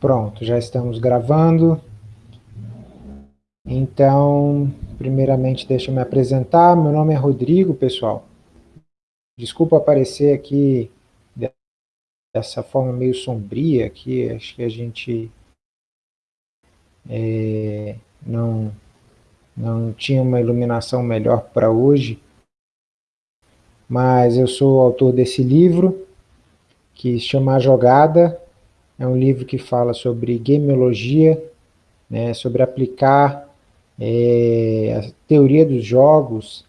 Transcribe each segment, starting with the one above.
Pronto, já estamos gravando. Então, primeiramente, deixa eu me apresentar. Meu nome é Rodrigo, pessoal. Desculpa aparecer aqui dessa forma meio sombria aqui. Acho que a gente é, não, não tinha uma iluminação melhor para hoje. Mas eu sou o autor desse livro, que se chama A Jogada, é um livro que fala sobre gamiologia, né, sobre aplicar é, a teoria dos jogos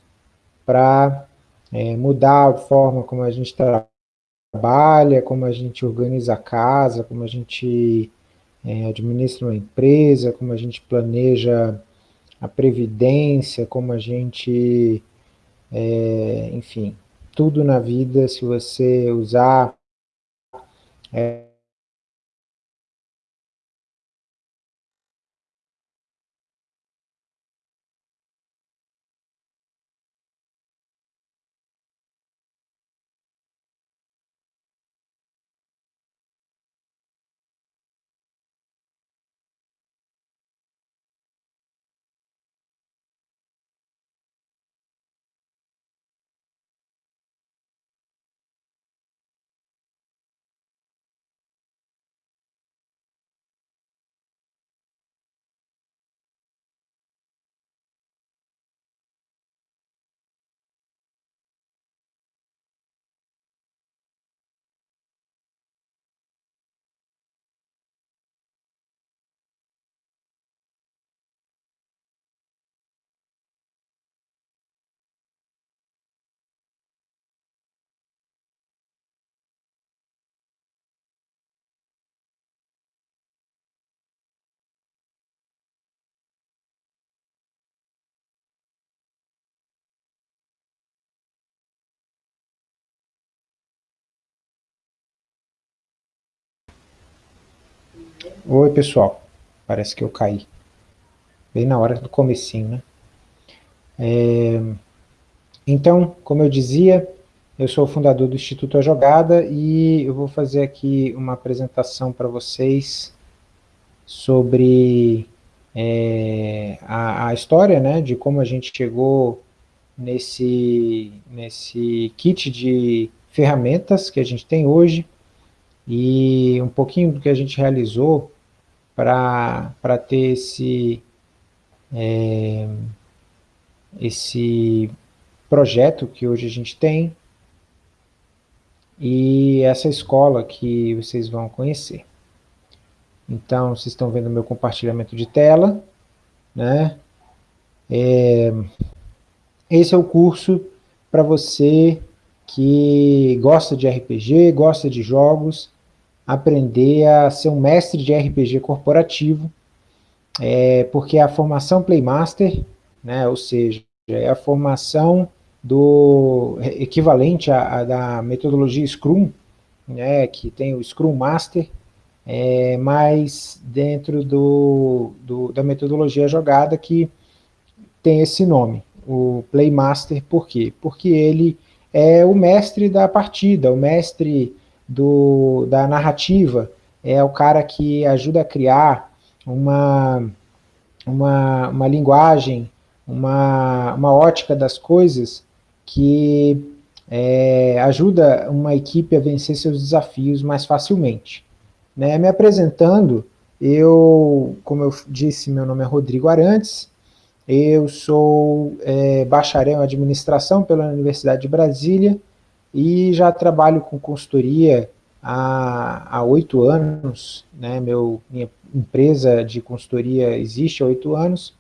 para é, mudar a forma como a gente trabalha, como a gente organiza a casa, como a gente é, administra uma empresa, como a gente planeja a previdência, como a gente, é, enfim, tudo na vida, se você usar é, Oi, pessoal. Parece que eu caí. Bem na hora do comecinho, né? É... Então, como eu dizia, eu sou o fundador do Instituto A Jogada e eu vou fazer aqui uma apresentação para vocês sobre é, a, a, história né, de como a gente chegou nesse, nesse kit de ferramentas que a gente tem hoje, e um pouquinho do que a gente realizou para ter esse, é, esse projeto que hoje a gente tem e essa escola que vocês vão conhecer. Então, vocês estão vendo meu compartilhamento de tela, né? É, esse é o curso para você que gosta de RPG, gosta de jogos, aprender a ser um mestre de RPG corporativo, é, porque a formação Playmaster, né, ou seja, é a formação do equivalente à, da metodologia Scrum, né, que tem o Scrum Master, é, mas dentro do, do, da metodologia jogada que tem esse nome, o Playmaster, por quê? Porque ele é o mestre da partida, o mestre do, da narrativa, é o cara que ajuda a criar uma, uma, uma linguagem, uma, uma ótica das coisas que é, ajuda uma equipe a vencer seus desafios mais facilmente. Né? Me apresentando, eu, como eu disse, meu nome é Rodrigo Arantes, eu sou é, bacharel em administração pela Universidade de Brasília, e já trabalho com consultoria há oito anos, né, meu, minha empresa de consultoria existe há oito anos,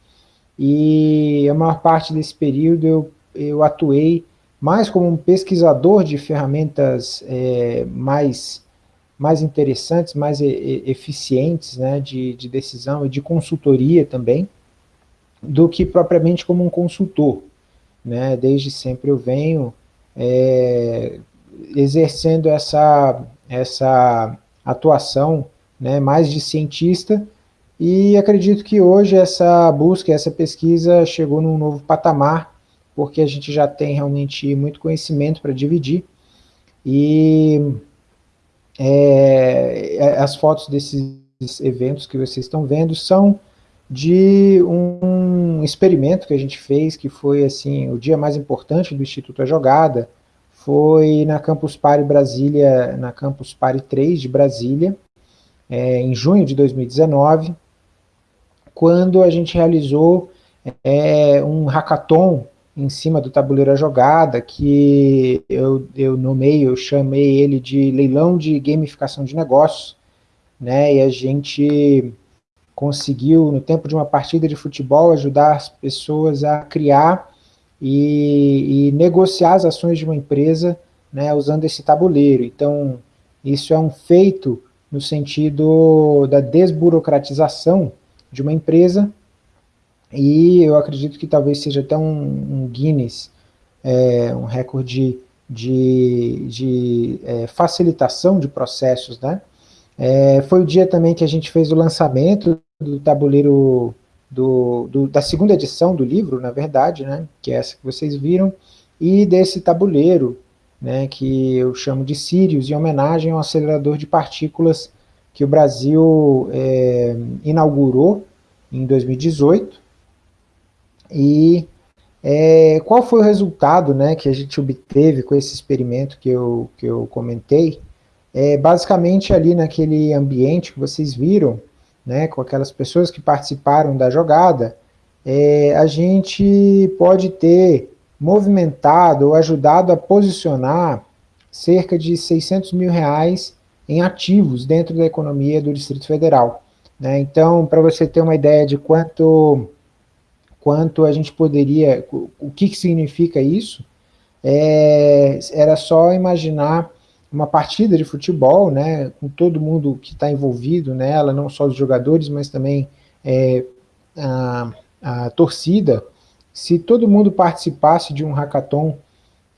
e a maior parte desse período eu, eu atuei mais como um pesquisador de ferramentas é, mais, mais interessantes, mais e, eficientes né, de, de decisão e de consultoria também, do que propriamente como um consultor. Né? Desde sempre eu venho é, exercendo essa, essa atuação né, mais de cientista, e acredito que hoje essa busca, essa pesquisa chegou num novo patamar, porque a gente já tem realmente muito conhecimento para dividir, e é, as fotos desses eventos que vocês estão vendo são de um experimento que a gente fez, que foi assim o dia mais importante do Instituto A Jogada, foi na Campus Party Brasília, na Campus Party 3 de Brasília, é, em junho de 2019, quando a gente realizou é, um hackathon em cima do tabuleiro A Jogada, que eu, eu nomeio, eu chamei ele de leilão de gamificação de negócios, né, e a gente conseguiu, no tempo de uma partida de futebol, ajudar as pessoas a criar e, e negociar as ações de uma empresa né, usando esse tabuleiro. Então, isso é um feito no sentido da desburocratização de uma empresa, e eu acredito que talvez seja até um, um Guinness, é, um recorde de, de é, facilitação de processos, né? É, foi o dia também que a gente fez o lançamento do tabuleiro do, do, da segunda edição do livro, na verdade, né, que é essa que vocês viram, e desse tabuleiro, né, que eu chamo de Sirius, em homenagem ao acelerador de partículas que o Brasil é, inaugurou em 2018. E é, qual foi o resultado né, que a gente obteve com esse experimento que eu, que eu comentei? É, basicamente ali naquele ambiente que vocês viram, né, com aquelas pessoas que participaram da jogada, é, a gente pode ter movimentado ou ajudado a posicionar cerca de 600 mil reais em ativos dentro da economia do Distrito Federal. Né? Então, para você ter uma ideia de quanto, quanto a gente poderia, o que, que significa isso, é, era só imaginar uma partida de futebol, né, com todo mundo que está envolvido nela, não só os jogadores, mas também é, a, a, torcida, se todo mundo participasse de um hackathon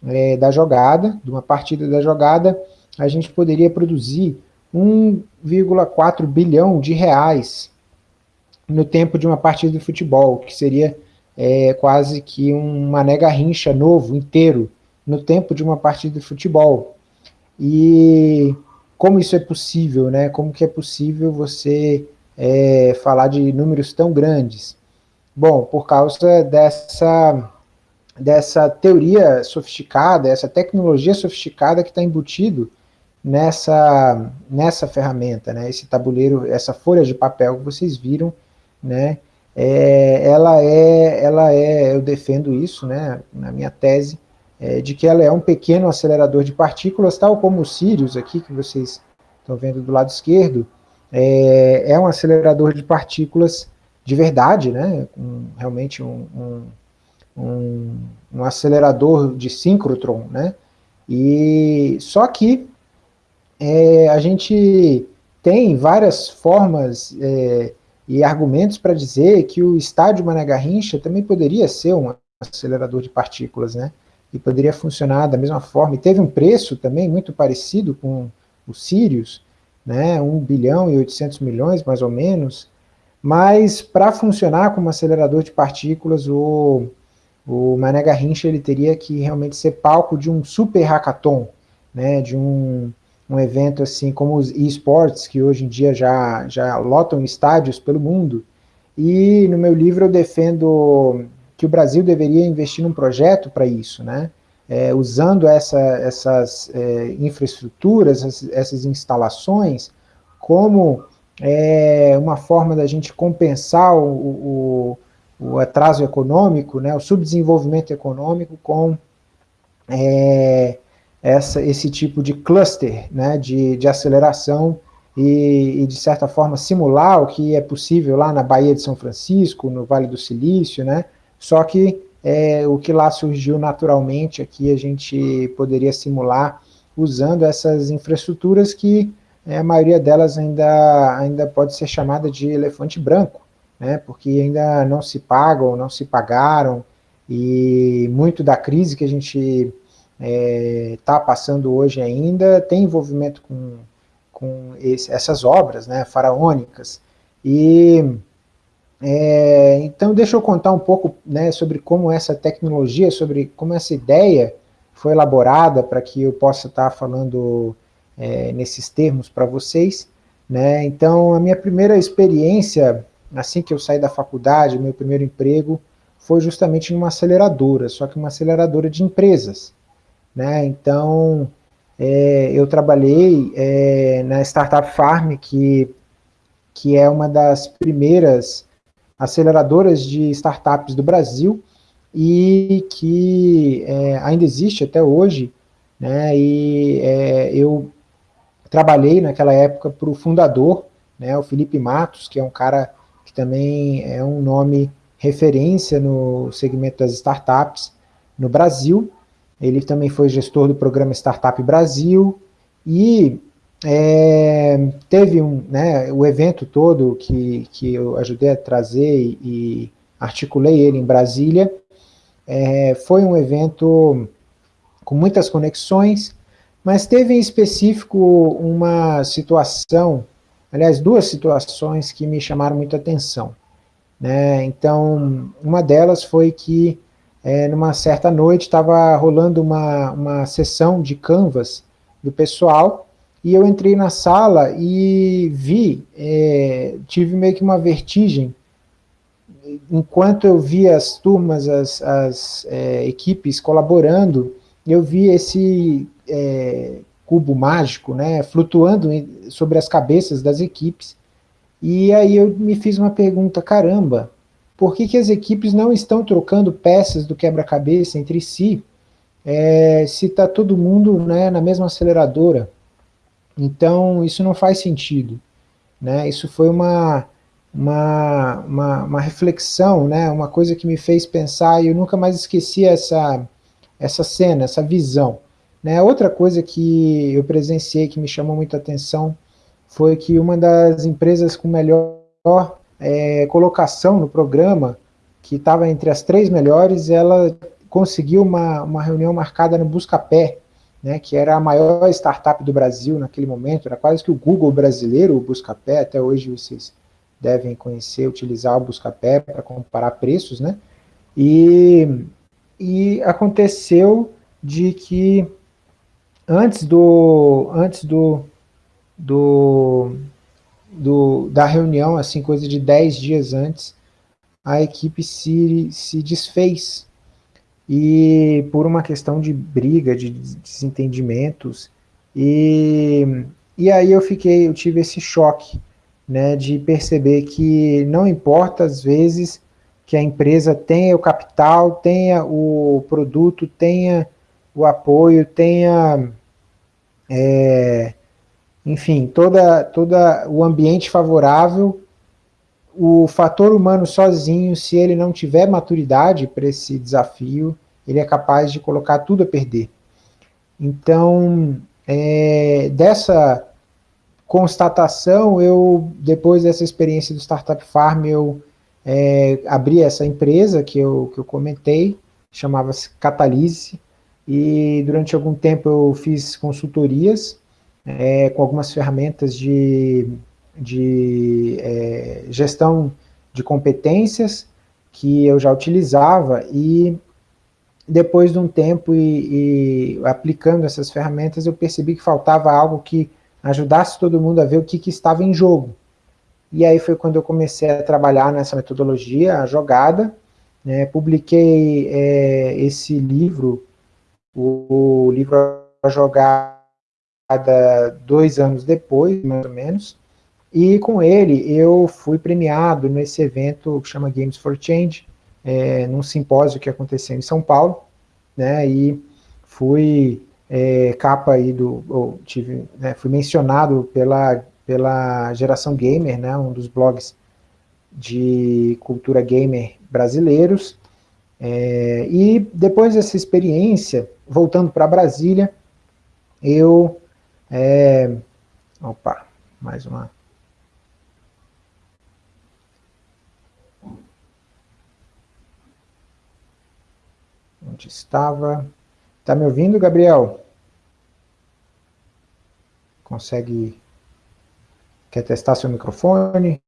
é, da jogada, de uma partida da jogada, a gente poderia produzir 1,4 bilhão de reais no tempo de uma partida de futebol, que seria é, quase que um Mané Garrincha novo, inteiro, no tempo de uma partida de futebol. E como isso é possível, né? Como que é possível você é, falar de números tão grandes? Bom, por causa dessa, dessa teoria sofisticada, essa tecnologia sofisticada que está embutido nessa, nessa ferramenta, né? Esse tabuleiro, essa folha de papel que vocês viram, né? É, ela é, ela é, eu defendo isso, né? Na minha tese, é, de que ela é um pequeno acelerador de partículas, tal como o Sirius aqui, que vocês estão vendo do lado esquerdo, é, é um acelerador de partículas de verdade, né, um, realmente um, um, um, acelerador de síncrotron, né, e só que é, a gente tem várias formas é, e argumentos para dizer que o estádio Mané Garrincha também poderia ser um acelerador de partículas, né? E poderia funcionar da mesma forma, e teve um preço também muito parecido com o Sirius, né, 1 bilhão e 800 milhões mais ou menos, mas para funcionar como acelerador de partículas, o, o Mané Garrincha ele teria que realmente ser palco de um super hackathon, né, de um, um evento assim como os esports, que hoje em dia já, já lotam estádios pelo mundo, e no meu livro eu defendo que o Brasil deveria investir num projeto para isso, né? É, usando essa, essas é, infraestruturas, essas, essas, instalações, como é, uma forma da gente compensar o, o, o, atraso econômico, né, o subdesenvolvimento econômico com é, essa, esse tipo de cluster né, de, de aceleração e, e, de certa forma, simular o que é possível lá na Baía de São Francisco, no Vale do Silício, né, só que é, o que lá surgiu naturalmente aqui a gente poderia simular usando essas infraestruturas que é, a maioria delas ainda, ainda pode ser chamada de elefante branco, né, porque ainda não se pagam, não se pagaram, e muito da crise que a gente está é, tá passando hoje ainda tem envolvimento com, com esse, essas obras né, faraônicas, e é, então, deixa eu contar um pouco né, sobre como essa tecnologia, sobre como essa ideia foi elaborada para que eu possa estar falando é, nesses termos para vocês. Né? Então, a minha primeira experiência, assim que eu saí da faculdade, meu primeiro emprego, foi justamente numa aceleradora, só que uma aceleradora de empresas. Né? Então, é, eu trabalhei é, na Startup Farm, que, que é uma das primeiras aceleradoras de startups do Brasil, e que é, ainda existe até hoje, né, e é, eu trabalhei naquela época para o fundador, né, o Felipe Matos, que é um cara que também é um nome referência no segmento das startups no Brasil, ele também foi gestor do programa Startup Brasil, e é, teve um, né, o evento todo que, que eu ajudei a trazer e, articulei ele em Brasília, é, foi um evento com muitas conexões, mas teve em específico uma situação, aliás, duas situações que me chamaram muita atenção. Né? Então, uma delas foi que, é, numa certa noite, estava rolando uma, uma sessão de canvas do pessoal, e eu entrei na sala e vi, é, tive meio que uma vertigem, enquanto eu via as turmas, as, as é, equipes colaborando, eu vi esse é, cubo mágico, né, flutuando sobre as cabeças das equipes, e aí eu me fiz uma pergunta, caramba, por que, que as equipes não estão trocando peças do quebra-cabeça entre si, é, se está todo mundo né, na mesma aceleradora? Então, isso não faz sentido. Né? Isso foi uma, uma, uma, uma, reflexão, né, uma coisa que me fez pensar, e eu nunca mais esqueci essa, essa cena, essa visão. Né? Outra coisa que eu presenciei que me chamou muita atenção foi que uma das empresas com melhor é, colocação no programa, que estava entre as três melhores, ela conseguiu uma, uma reunião marcada no Buscapé, né, que era a maior startup do Brasil naquele momento, era quase que o Google brasileiro, o Buscapé, até hoje vocês devem conhecer, utilizar o Buscapé para comparar preços, né? E, e aconteceu de que antes do antes do, do, do da reunião, assim, coisa de 10 dias antes, a equipe se, se desfez. E por uma questão de briga, de desentendimentos, e, e aí eu fiquei, eu tive esse choque, né, de perceber que não importa às vezes que a empresa tenha o capital, tenha o produto, tenha o apoio, tenha, é, enfim, toda, toda o ambiente favorável, o fator humano sozinho, se ele não tiver maturidade para esse desafio, ele é capaz de colocar tudo a perder. Então, é, dessa constatação, eu, depois dessa experiência do Startup Farm, eu é, abri essa empresa que eu, que eu comentei, chamava-se Catalise, e durante algum tempo eu fiz consultorias é, com algumas ferramentas de, de é, gestão de competências que eu já utilizava, e depois de um tempo e, e aplicando essas ferramentas, eu percebi que faltava algo que ajudasse todo mundo a ver o que, que estava em jogo. E aí foi quando eu comecei a trabalhar nessa metodologia, a jogada, né, publiquei é, esse livro, o, o, livro A Jogada, dois anos depois, mais ou menos, e com ele eu fui premiado nesse evento que chama Games for Change, é, num simpósio que aconteceu em São Paulo, né, e fui é, capa aí do, tive, né, fui mencionado pela, pela Geração Gamer, né, um dos blogs de cultura gamer brasileiros, é, e depois dessa experiência, voltando para Brasília, eu, é, opa, mais uma, onde estava, Tá me ouvindo, Gabriel? Consegue... Quer testar seu microfone?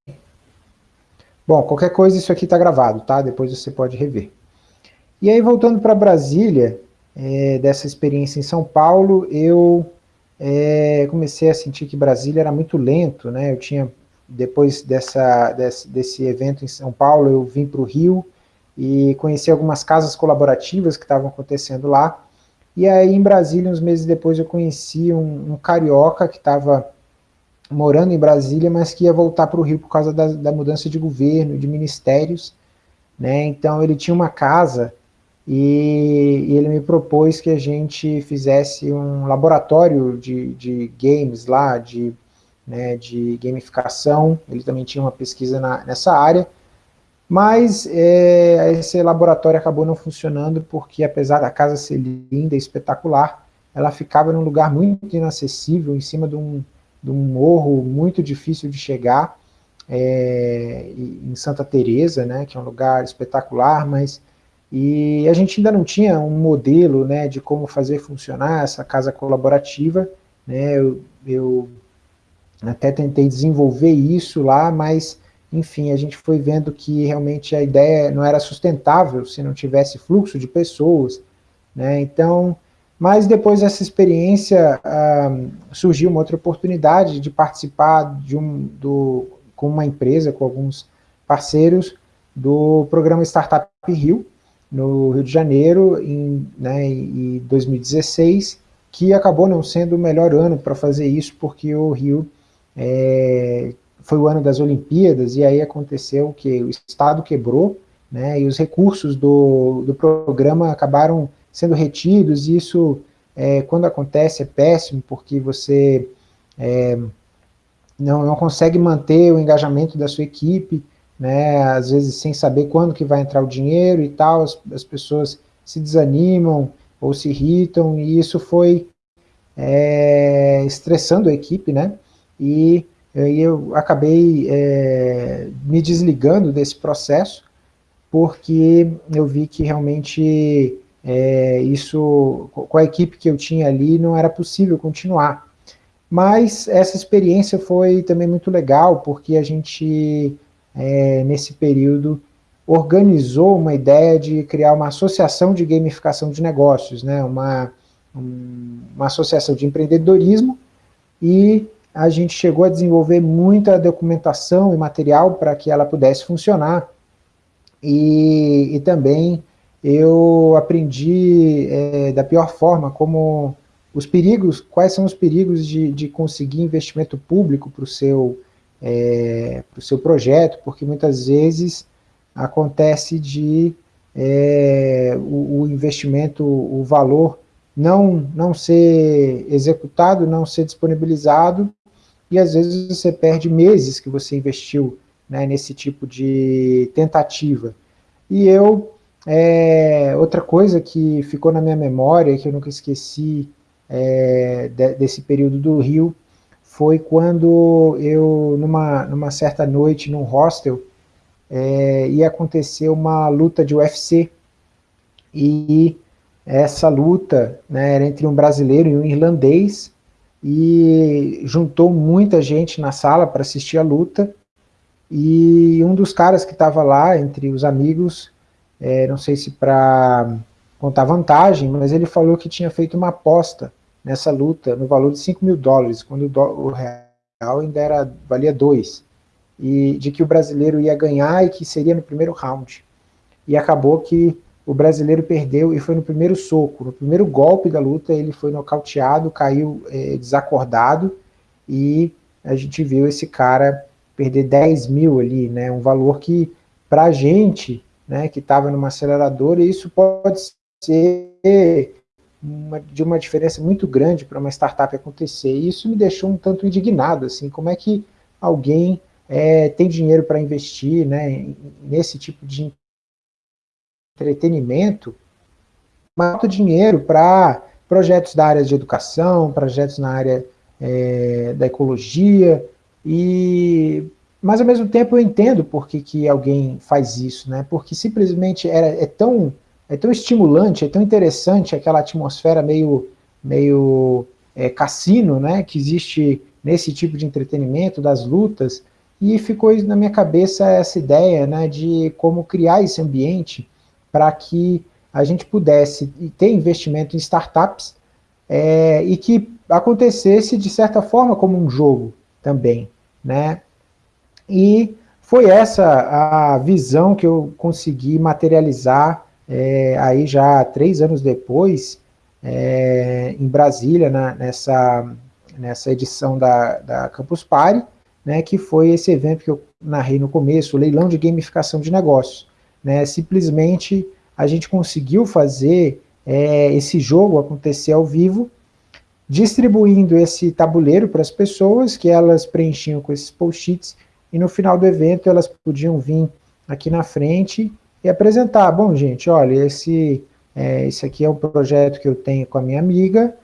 Bom, qualquer coisa, isso aqui está gravado, tá? Depois você pode rever. E aí, voltando para Brasília, é, dessa experiência em São Paulo, eu é, comecei a sentir que Brasília era muito lento, né? Eu tinha, depois dessa, desse, desse evento em São Paulo, eu vim para o Rio e conheci algumas casas colaborativas que estavam acontecendo lá, e aí em Brasília, uns meses depois, eu conheci um, um carioca que estava morando em Brasília, mas que ia voltar para o Rio por causa da, da mudança de governo, de ministérios, né? Então ele tinha uma casa e, e, ele me propôs que a gente fizesse um laboratório de, de games lá, de, né, de gamificação, ele também tinha uma pesquisa na, nessa área, mas é, esse laboratório acabou não funcionando porque apesar da casa ser linda e espetacular, ela ficava num lugar muito inacessível, em cima de um, de um morro muito difícil de chegar, é, em Santa Teresa, né, que é um lugar espetacular, mas e a gente ainda não tinha um modelo né, de como fazer funcionar essa casa colaborativa, né, eu, eu até tentei desenvolver isso lá, mas enfim, a gente foi vendo que realmente a ideia não era sustentável se não tivesse fluxo de pessoas, né, então, mas depois dessa experiência surgiu uma outra oportunidade de participar de um, do, com uma empresa, com alguns parceiros, do programa Startup Rio, no Rio de Janeiro, em, né, em 2016, que acabou não sendo o melhor ano para fazer isso, porque o Rio é, foi o ano das Olimpíadas, e aí aconteceu que o Estado quebrou, né, e os recursos do, do programa acabaram sendo retidos, e isso, é, quando acontece, é péssimo, porque você é, não, não consegue manter o engajamento da sua equipe, né, às vezes sem saber quando que vai entrar o dinheiro e tal, as, as pessoas se desanimam ou se irritam, e isso foi é, estressando a equipe, né, e, e eu acabei é, me desligando desse processo, porque eu vi que realmente é, isso, com a equipe que eu tinha ali, não era possível continuar. Mas essa experiência foi também muito legal, porque a gente é, nesse período, organizou uma ideia de criar uma associação de gamificação de negócios, né, uma, um, uma associação de empreendedorismo, e a gente chegou a desenvolver muita documentação e material para que ela pudesse funcionar, e, e também eu aprendi é, da pior forma como os perigos, quais são os perigos de, de conseguir investimento público para o seu é, para o seu projeto, porque muitas vezes acontece de é, o, o, investimento, o valor não, não ser executado, não ser disponibilizado, e às vezes você perde meses que você investiu né, nesse tipo de tentativa. E eu, é, outra coisa que ficou na minha memória, que eu nunca esqueci é, de, desse período do Rio, foi quando eu, numa, numa certa noite, num hostel, é, ia acontecer uma luta de UFC, e essa luta né, era entre um brasileiro e um irlandês, e juntou muita gente na sala para assistir a luta, e um dos caras que estava lá, entre os amigos, é, não sei se para contar vantagem, mas ele falou que tinha feito uma aposta nessa luta no valor de 5 mil dólares, quando o, real ainda era, valia 2, e de que o brasileiro ia ganhar e que seria no primeiro round. E acabou que o brasileiro perdeu e foi no primeiro soco, no primeiro golpe da luta ele foi nocauteado, caiu é, desacordado. E a gente viu esse cara perder 10 mil ali, né, um valor que para a gente, né, que estava numa aceleradora, isso pode ser uma, de uma diferença muito grande para uma startup acontecer, e isso me deixou um tanto indignado, assim, como é que alguém é, tem dinheiro para investir né, nesse tipo de entretenimento, mas dinheiro para projetos da área de educação, projetos na área é, da ecologia, e mas ao mesmo tempo eu entendo por que, que alguém faz isso, né? porque simplesmente era, é tão é tão estimulante, é tão interessante aquela atmosfera meio, meio é, cassino, né, que existe nesse tipo de entretenimento, das lutas, e ficou na minha cabeça essa ideia né, de como criar esse ambiente para que a gente pudesse ter investimento em startups, é, e que acontecesse de certa forma como um jogo também, né? E foi essa a visão que eu consegui materializar é, aí já três anos depois, é, em Brasília, nessa, nessa edição da, da Campus Party, né, que foi esse evento que eu narrei no começo, o leilão de gamificação de negócios. Né, simplesmente a gente conseguiu fazer é, esse jogo acontecer ao vivo, distribuindo esse tabuleiro para as pessoas, que elas preenchiam com esses post-its, e no final do evento elas podiam vir aqui na frente e apresentar, bom gente, olha, esse, é, esse aqui é um projeto que eu tenho com a minha amiga,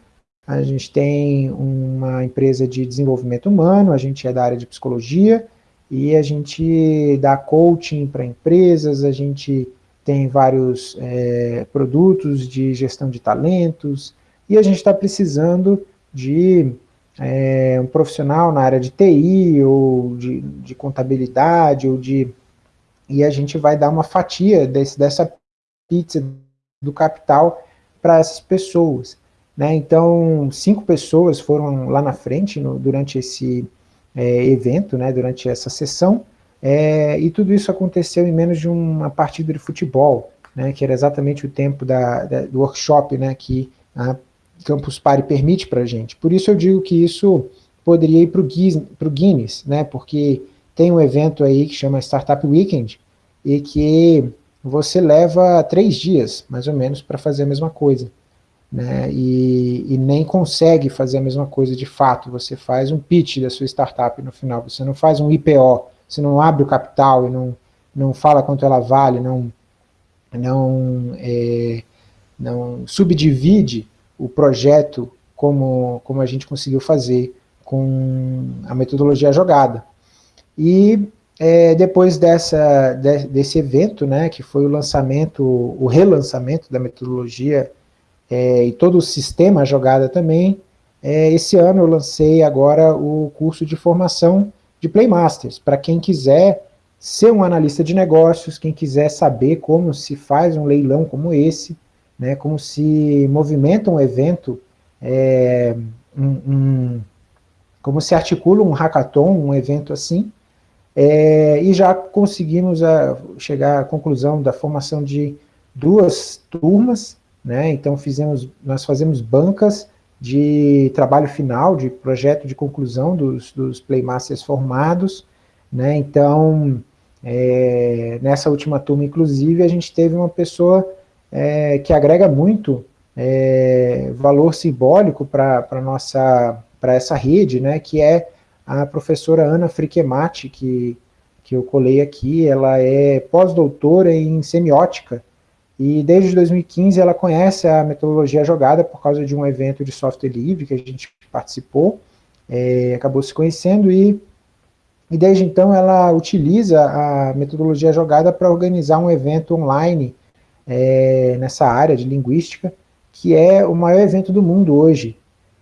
a gente tem uma empresa de desenvolvimento humano, a gente é da área de psicologia, e a gente dá coaching para empresas, a gente tem vários é, produtos de gestão de talentos, e a gente está precisando de é, um profissional na área de TI, ou de, de, contabilidade, ou de... E a gente vai dar uma fatia desse, dessa pizza do capital para essas pessoas. Né? Então, cinco pessoas foram lá na frente no, durante esse é, evento, né, durante essa sessão, é, e tudo isso aconteceu em menos de uma partida de futebol, né, que era exatamente o tempo da, da, do workshop né, que a Campus Party permite para a gente. Por isso eu digo que isso poderia ir para o Guinness, né, porque tem um evento aí que chama Startup Weekend, e que você leva três dias, mais ou menos, para fazer a mesma coisa. Né, e, e, nem consegue fazer a mesma coisa de fato, você faz um pitch da sua startup no final, você não faz um IPO, você não abre o capital e não, não fala quanto ela vale, não, não, é, não subdivide o projeto como, como a gente conseguiu fazer com a metodologia jogada. E é, depois dessa, de, desse evento, né, que foi o lançamento, o relançamento da metodologia é, e todo o sistema jogada também, é, esse ano eu lancei agora o curso de formação de Playmasters, para quem quiser ser um analista de negócios, quem quiser saber como se faz um leilão como esse, né, como se movimenta um evento, é, um, um, como se articula um hackathon, um evento assim, é, e já conseguimos a, chegar à conclusão da formação de duas turmas, né, então fizemos, nós fazemos bancas de trabalho final, de projeto de conclusão dos, dos Playmasters formados, né, então, é, nessa última turma, inclusive, a gente teve uma pessoa é, que agrega muito é, valor simbólico para nossa para essa rede, né, que é a professora Ana Friquemati, que, que eu colei aqui, ela é pós-doutora em semiótica, e desde 2015 ela conhece a metodologia jogada por causa de um evento de software livre que a gente participou, é, acabou se conhecendo e, e desde então ela utiliza a metodologia jogada para organizar um evento online é, nessa área de linguística, que é o maior evento do mundo hoje,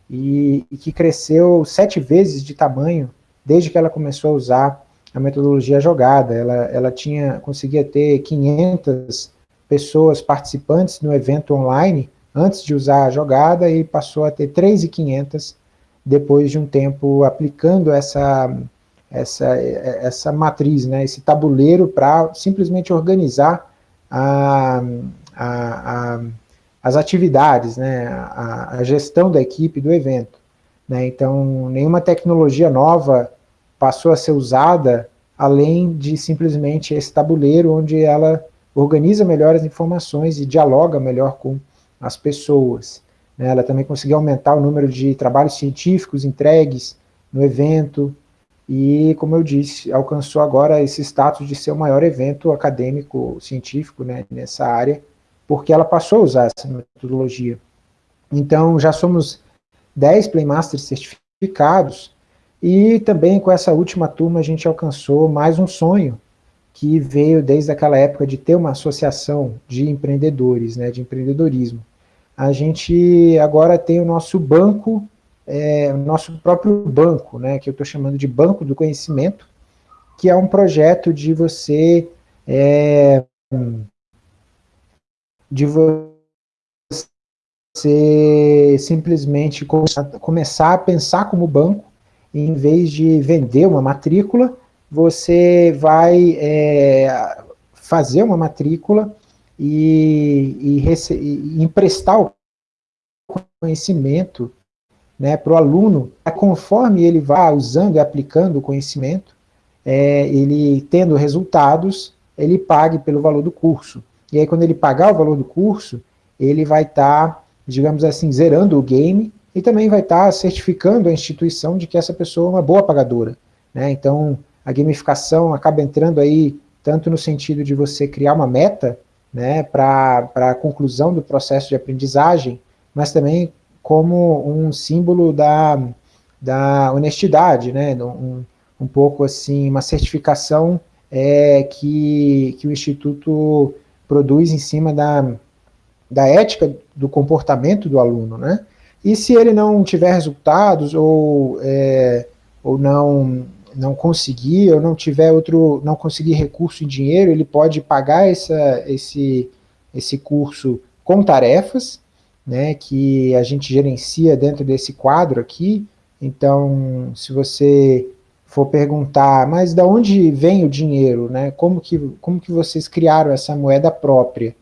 e, e que cresceu sete vezes de tamanho desde que ela começou a usar a metodologia jogada. Ela, ela tinha, conseguia ter 500 pessoas participantes no evento online antes de usar a jogada e passou a ter 3.500 depois de um tempo aplicando essa, essa, essa matriz, né, esse tabuleiro para simplesmente organizar a, a, a, as atividades, né, a, gestão da equipe do evento. Né, então, nenhuma tecnologia nova passou a ser usada além de simplesmente esse tabuleiro onde ela organiza melhor as informações e dialoga melhor com as pessoas. Né? Ela também conseguiu aumentar o número de trabalhos científicos entregues no evento, e, como eu disse, alcançou agora esse status de ser o maior evento acadêmico científico né, nessa área, porque ela passou a usar essa metodologia. Então, já somos 10 Playmasters certificados, e também com essa última turma a gente alcançou mais um sonho, que veio desde aquela época de ter uma associação de empreendedores, né, de empreendedorismo. A gente agora tem o nosso banco, é, o nosso próprio banco, né, que eu estou chamando de Banco do Conhecimento, que é um projeto de você é, de você simplesmente começar a pensar como banco, em vez de vender uma matrícula, você vai é, fazer uma matrícula e, e, e emprestar o conhecimento né, para o aluno, conforme ele vai usando e aplicando o conhecimento, é, ele tendo resultados, ele pague pelo valor do curso. E aí quando ele pagar o valor do curso, ele vai estar, tá, digamos assim, zerando o game e também vai estar tá certificando a instituição de que essa pessoa é uma boa pagadora. Né? Então, a gamificação acaba entrando aí tanto no sentido de você criar uma meta né, para a conclusão do processo de aprendizagem, mas também como um símbolo da, da honestidade, né, um, um pouco assim, uma certificação é, que, que o Instituto produz em cima da, da ética do comportamento do aluno, né? E se ele não tiver resultados ou, é, ou não não conseguir ou não tiver outro, não conseguir recurso em dinheiro, ele pode pagar essa, esse, esse curso com tarefas, né, que a gente gerencia dentro desse quadro aqui. Então, se você for perguntar, mas da onde vem o dinheiro, né? Como que, como que vocês criaram essa moeda própria?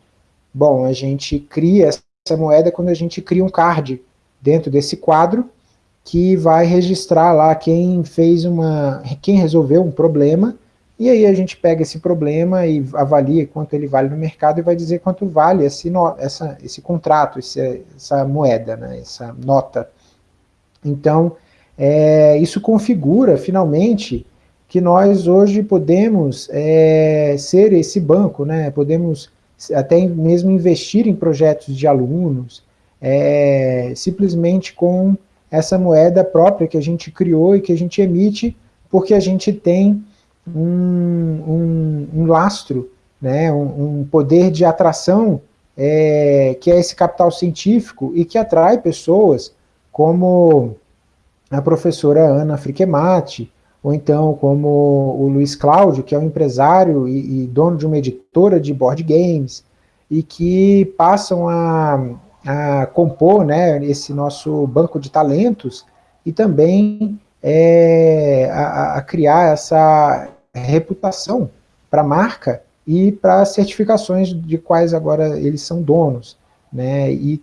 Bom, a gente cria essa moeda quando a gente cria um card dentro desse quadro, que vai registrar lá quem fez uma, quem resolveu um problema, e aí a gente pega esse problema e avalia quanto ele vale no mercado e vai dizer quanto vale esse, no, essa, esse contrato, esse, essa moeda, né, essa nota. Então, é, isso configura, finalmente, que nós hoje podemos é, ser esse banco, né, podemos até mesmo investir em projetos de alunos, é, simplesmente com essa moeda própria que a gente criou e que a gente emite, porque a gente tem um, um, um lastro, né, um, um, poder de atração, é, que é esse capital científico, e que atrai pessoas como a professora Ana Friquemati, ou então como o Luiz Cláudio, que é um empresário e, e dono de uma editora de board games, e que passam a, a compor né, esse nosso banco de talentos e também é, a, a, criar essa reputação para a marca e para certificações de quais agora eles são donos, né, e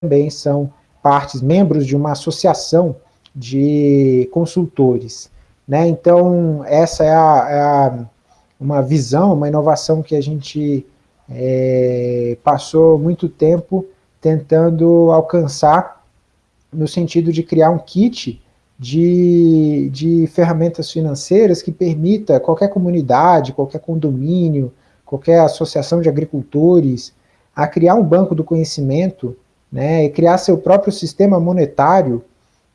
também são partes, membros de uma associação de consultores. Né, então, essa é, a, é a, uma visão, uma inovação que a gente é, passou muito tempo tentando alcançar no sentido de criar um kit de, de ferramentas financeiras que permita qualquer comunidade, qualquer condomínio, qualquer associação de agricultores, a criar um banco do conhecimento, né, e criar seu próprio sistema monetário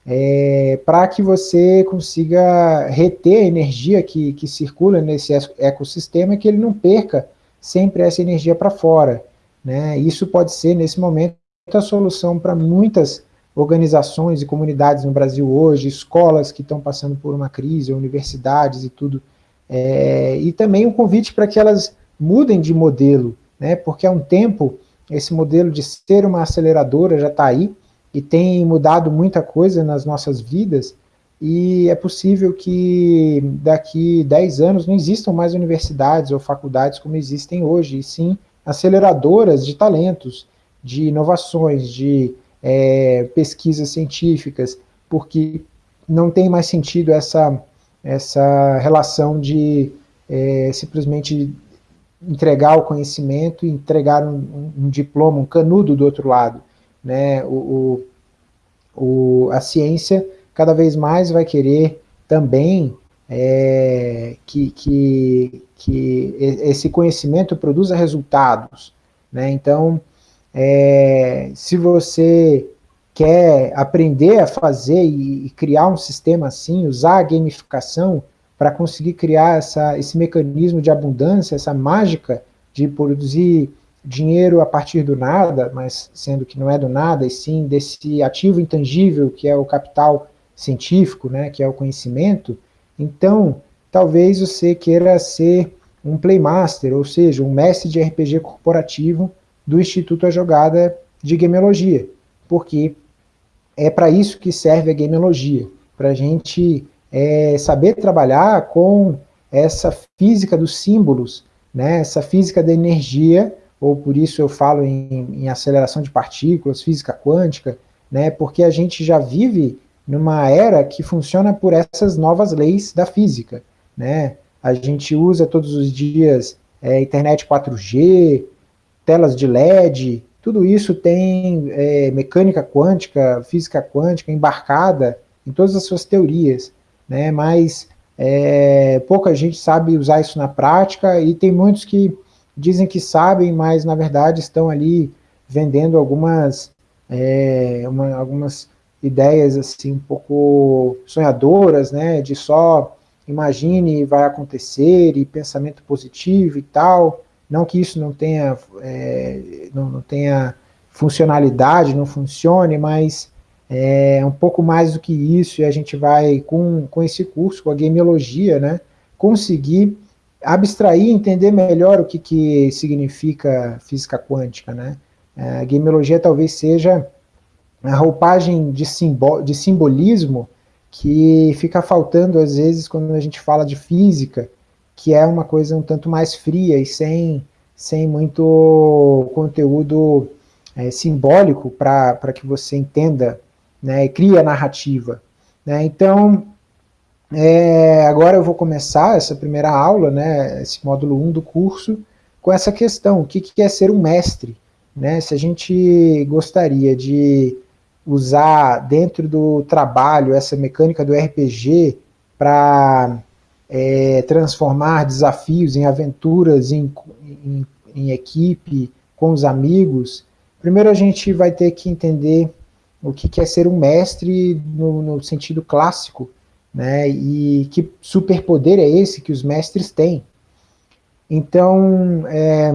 é, para que você consiga reter a energia que, que circula nesse ecossistema e que ele não perca sempre essa energia para fora. Né? Isso pode ser, nesse momento, a solução para muitas organizações e comunidades no Brasil hoje, escolas que estão passando por uma crise, universidades e tudo, é, e também um convite para que elas mudem de modelo, né, porque há um tempo esse modelo de ser uma aceleradora já está aí, e tem mudado muita coisa nas nossas vidas, e é possível que daqui 10 anos não existam mais universidades ou faculdades como existem hoje, e sim aceleradoras de talentos, de inovações, de é, pesquisas científicas, porque não tem mais sentido essa, essa relação de é, simplesmente entregar o conhecimento e entregar um, um, diploma, um canudo do outro lado. Né? O, o, o, a ciência cada vez mais vai querer também é, que, que, que esse conhecimento produza resultados. Né? Então, é, se você quer aprender a fazer e, e, criar um sistema assim, usar a gamificação para conseguir criar essa, esse mecanismo de abundância, essa mágica de produzir dinheiro a partir do nada, mas sendo que não é do nada, e sim desse ativo intangível que é o capital científico, né, que é o conhecimento, então talvez você queira ser um playmaster, ou seja, um mestre de RPG corporativo do Instituto A Jogada de Gameologia, porque é para isso que serve a gameologia, para a gente é, saber trabalhar com essa física dos símbolos, né, essa física da energia, ou por isso eu falo em, em aceleração de partículas, física quântica, né, porque a gente já vive numa era que funciona por essas novas leis da física. Né? A gente usa todos os dias é, internet 4G, telas de LED, tudo isso tem é, mecânica quântica, física quântica embarcada em todas as suas teorias, né? mas é, pouca gente sabe usar isso na prática e tem muitos que dizem que sabem, mas na verdade estão ali vendendo algumas, é, uma, algumas ideias assim um pouco sonhadoras, né, de só imagine vai acontecer e pensamento positivo e tal, não que isso não tenha, é, não, não, tenha funcionalidade, não funcione, mas é um pouco mais do que isso, e a gente vai, com, com esse curso, com a gameologia, né, conseguir abstrair, entender melhor o que, que significa física quântica, né, a gameologia talvez seja a roupagem de, de simbolismo que fica faltando às vezes quando a gente fala de física, que é uma coisa um tanto mais fria e sem, sem muito conteúdo é, simbólico para que você entenda né, e crie a narrativa. Né? Então, é, agora eu vou começar essa primeira aula, né, esse módulo 1 do curso, com essa questão, o que, que é ser um mestre? Né? Se a gente gostaria de usar dentro do trabalho essa mecânica do RPG para é, transformar desafios em aventuras em, em, em, equipe, com os amigos, primeiro a gente vai ter que entender o que é ser um mestre no, no sentido clássico, né, e que superpoder é esse que os mestres têm. Então, é,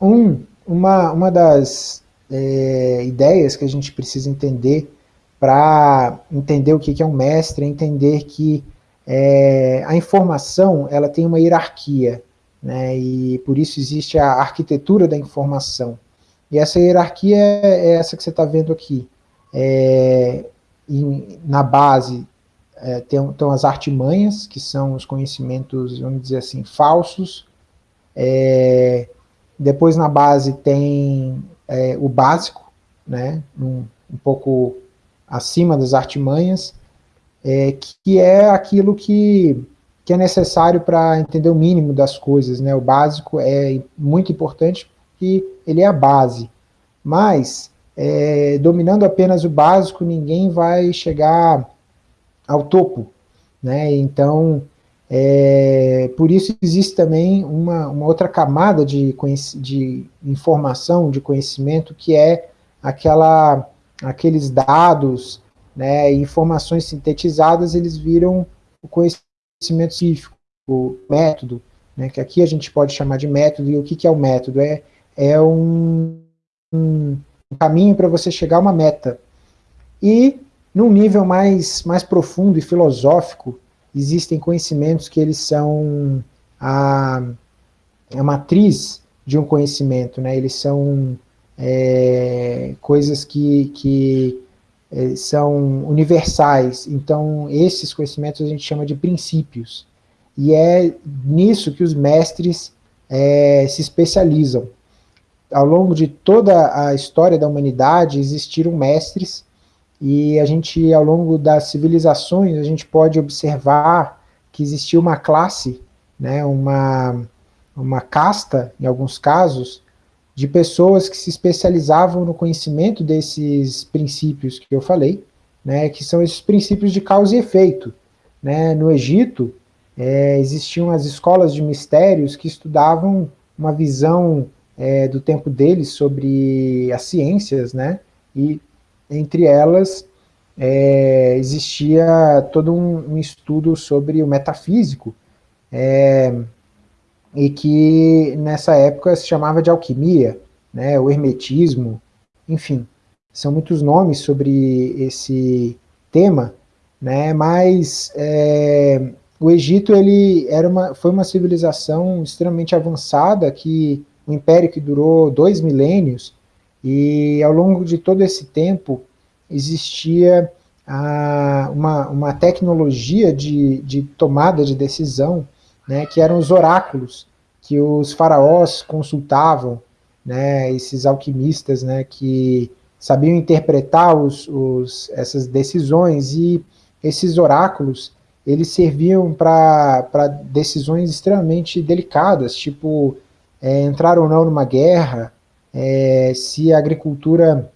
um, uma, uma das é, ideias que a gente precisa entender para entender o que é um mestre, é entender que é, a informação ela tem uma hierarquia, né, e por isso existe a arquitetura da informação. E essa hierarquia é essa que você está vendo aqui. É, em, na base é, tem, estão as artimanhas, que são os conhecimentos, vamos dizer assim, falsos. É, depois na base tem é, o básico, né, um, um, pouco acima das artimanhas, é, que é aquilo que, que é necessário para entender o mínimo das coisas. Né, o básico é muito importante porque ele é a base, mas é, dominando apenas o básico, ninguém vai chegar ao topo. Né, então, é, por isso existe também uma, uma outra camada de, de informação, de conhecimento, que é aquela, aqueles dados, né, informações sintetizadas, eles viram o conhecimento científico, o método, né, que aqui a gente pode chamar de método, e o que, que é o método? É, é um, um caminho para você chegar a uma meta. E, num nível mais, mais profundo e filosófico, existem conhecimentos que eles são a, a matriz de um conhecimento, né? eles são é, coisas que, que é, são universais, então esses conhecimentos a gente chama de princípios, e é nisso que os mestres é, se especializam. Ao longo de toda a história da humanidade existiram mestres e a gente, ao longo das civilizações, a gente pode observar que existia uma classe, né, uma, uma casta, em alguns casos, de pessoas que se especializavam no conhecimento desses princípios que eu falei, né, que são esses princípios de causa e efeito. Né? No Egito, é, existiam as escolas de mistérios que estudavam uma visão é, do tempo deles sobre as ciências, né? e entre elas, é, existia todo um, um, estudo sobre o metafísico, é, e que nessa época se chamava de alquimia, né, o hermetismo, enfim, são muitos nomes sobre esse tema, né, mas é, o Egito ele era uma, foi uma civilização extremamente avançada, que o império que durou dois milênios, E ao longo de todo esse tempo, existia ah, uma, uma tecnologia de, de tomada de decisão, né, que eram os oráculos, que os faraós consultavam, né, esses alquimistas né, que sabiam interpretar os, os, essas decisões, e esses oráculos, eles serviam para decisões extremamente delicadas, tipo é, entrar ou não numa guerra, é, se a agricultura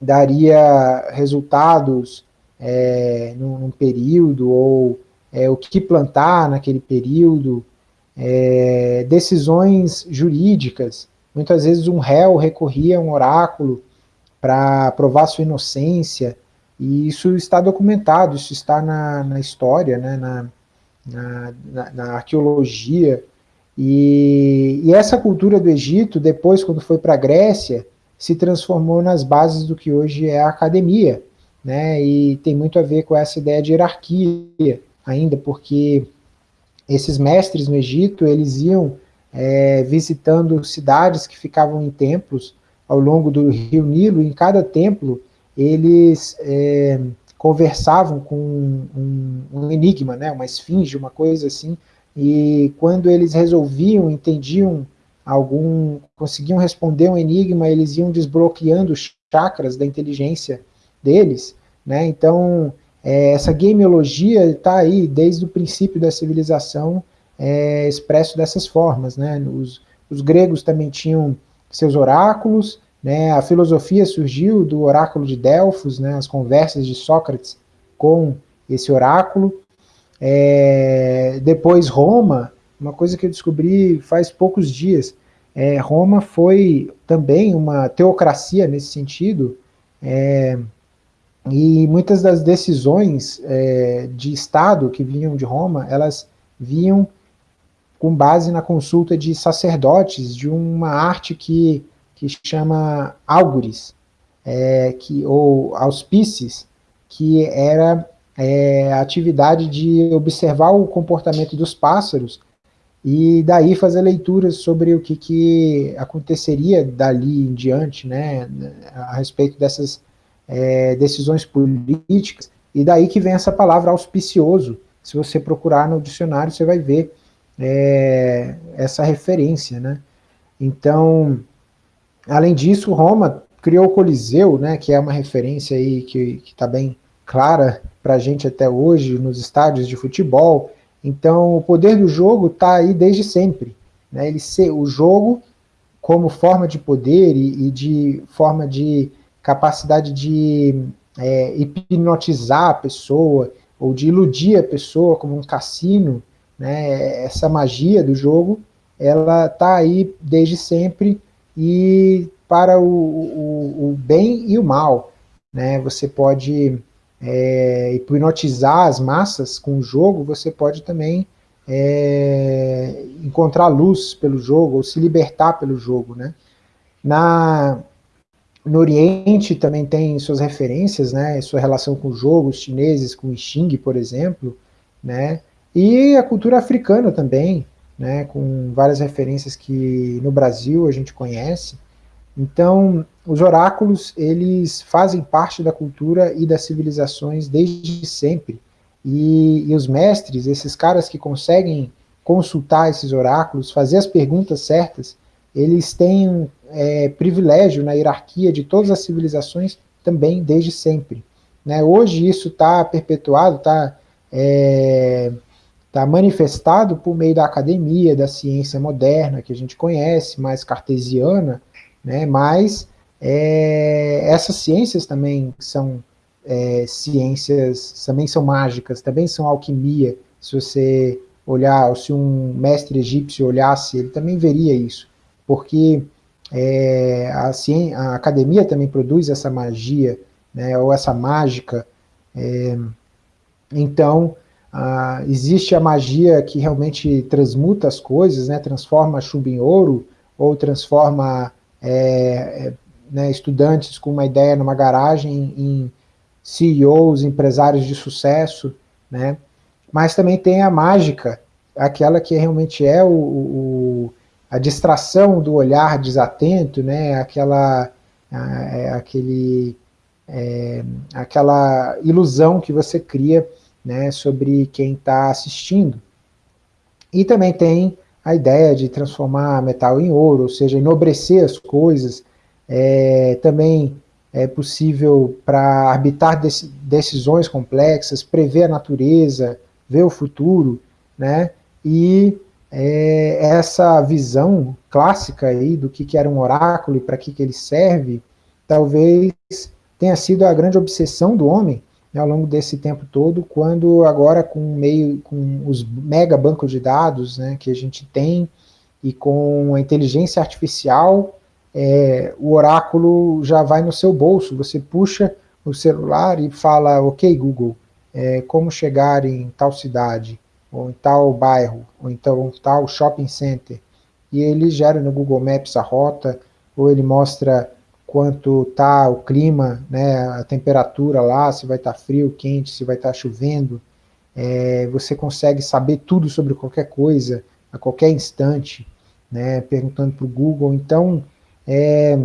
daria resultados é, num, num, período, ou é, o que plantar naquele período, é, decisões jurídicas. Muitas vezes um réu recorria a um oráculo para provar sua inocência, e isso está documentado, isso está na, na história, né, na, na, na arqueologia, e, e, essa cultura do Egito, depois, quando foi para a Grécia, se transformou nas bases do que hoje é a academia, né? E tem muito a ver com essa ideia de hierarquia ainda, porque esses mestres no Egito, eles iam é, visitando cidades que ficavam em templos ao longo do rio Nilo, e em cada templo eles é, conversavam com um, um, enigma, né, uma esfinge, uma coisa assim, e quando eles resolviam, entendiam algum, conseguiam responder um enigma, eles iam desbloqueando os chakras da inteligência deles, né? Então, é, essa gameologia está aí desde o princípio da civilização é, expresso dessas formas, né? Os, os gregos também tinham seus oráculos, né? A filosofia surgiu do oráculo de Delfos, né? As conversas de Sócrates com esse oráculo. É, depois Roma, uma coisa que eu descobri faz poucos dias, é, Roma foi também uma teocracia nesse sentido, é, e muitas das decisões é, de Estado que vinham de Roma, elas vinham com base na consulta de sacerdotes de uma arte que, que chama Auguris, é, que, ou auspices, que era é, a atividade de observar o comportamento dos pássaros e daí fazer leituras sobre o que, que aconteceria dali em diante, né, a respeito dessas é, decisões políticas, e daí que vem essa palavra auspicioso, se você procurar no dicionário, você vai ver é, essa referência, né, então, além disso, Roma criou o Coliseu, né, que é uma referência aí que está bem clara para a gente até hoje, nos estádios de futebol, então, o poder do jogo está aí desde sempre. Né? Ele ser, o jogo, como forma de poder e, e de forma de capacidade de é, hipnotizar a pessoa, ou de iludir a pessoa como um cassino, né? essa magia do jogo, ela está aí desde sempre e para o, o, o bem e o mal. Né? Você pode é, hipnotizar as massas com o jogo, você pode também é, encontrar luz pelo jogo, ou se libertar pelo jogo, né? Na, no Oriente também tem suas referências, né, sua relação com jogos chineses, com o Xing, por exemplo, né, e a cultura africana também, né, com várias referências que no Brasil a gente conhece, então, os oráculos, eles fazem parte da cultura e das civilizações desde sempre. E, e os mestres, esses caras que conseguem consultar esses oráculos, fazer as perguntas certas, eles têm é, privilégio na hierarquia de todas as civilizações também desde sempre. Né? Hoje isso está perpetuado, está é, tá manifestado por meio da academia, da ciência moderna, que a gente conhece, mais cartesiana, né? mas é, essas ciências também são é, ciências, também são mágicas, também são alquimia, se você olhar, se um mestre egípcio olhasse, ele também veria isso, porque é, a, ciência, a, academia também produz essa magia, né, ou essa mágica, é, então a, existe a magia que realmente transmuta as coisas, né, transforma chumbo em ouro, ou transforma é, é, né, estudantes com uma ideia numa garagem em CEOs, empresários de sucesso, né? mas também tem a mágica, aquela que realmente é o, o a distração do olhar desatento, né? aquela é, aquele, é, aquela ilusão que você cria né, sobre quem está assistindo. E também tem a ideia de transformar metal em ouro, ou seja, enobrecer as coisas. É, também é possível para arbitrar decisões complexas, prever a natureza, ver o futuro, né? E é, essa visão clássica aí do que, que era um oráculo e para que, que ele serve, talvez tenha sido a grande obsessão do homem né, ao longo desse tempo todo, quando agora com meio com os mega bancos de dados né, que a gente tem e com a inteligência artificial, é, o oráculo já vai no seu bolso, você puxa o celular e fala, ok Google, é, como chegar em tal cidade, ou em tal bairro, ou então tal shopping center, e ele gera no Google Maps a rota, ou ele mostra quanto está o clima, né, a temperatura lá, se vai estar tá frio, quente, se vai estar tá chovendo, é, você consegue saber tudo sobre qualquer coisa, a qualquer instante, né, perguntando para o Google, então, é,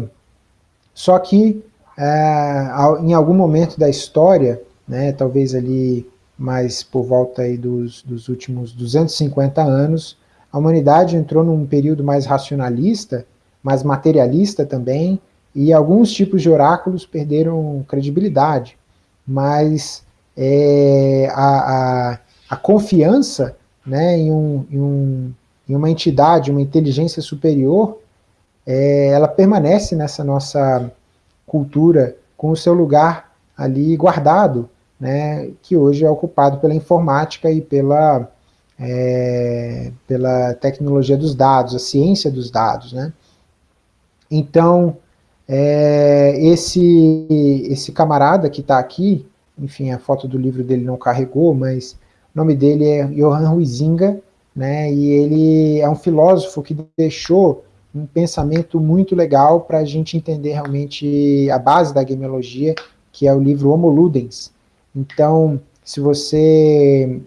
só que é, em algum momento da história, né, talvez ali mais por volta aí dos, dos últimos 250 anos, a humanidade entrou num período mais racionalista, mais materialista também, e alguns tipos de oráculos perderam credibilidade, mas é, a, a, a, confiança né, em, um, em, um, em, uma entidade, uma inteligência superior, é, ela permanece nessa nossa cultura com o seu lugar ali guardado, né, que hoje é ocupado pela informática e pela, é, pela tecnologia dos dados, a ciência dos dados. Né? Então, é, esse, esse camarada que está aqui, enfim, a foto do livro dele não carregou, mas o nome dele é Johann Huizinga, né, e ele é um filósofo que deixou um pensamento muito legal para a gente entender realmente a base da gameologia, que é o livro Homo Ludens, então, se você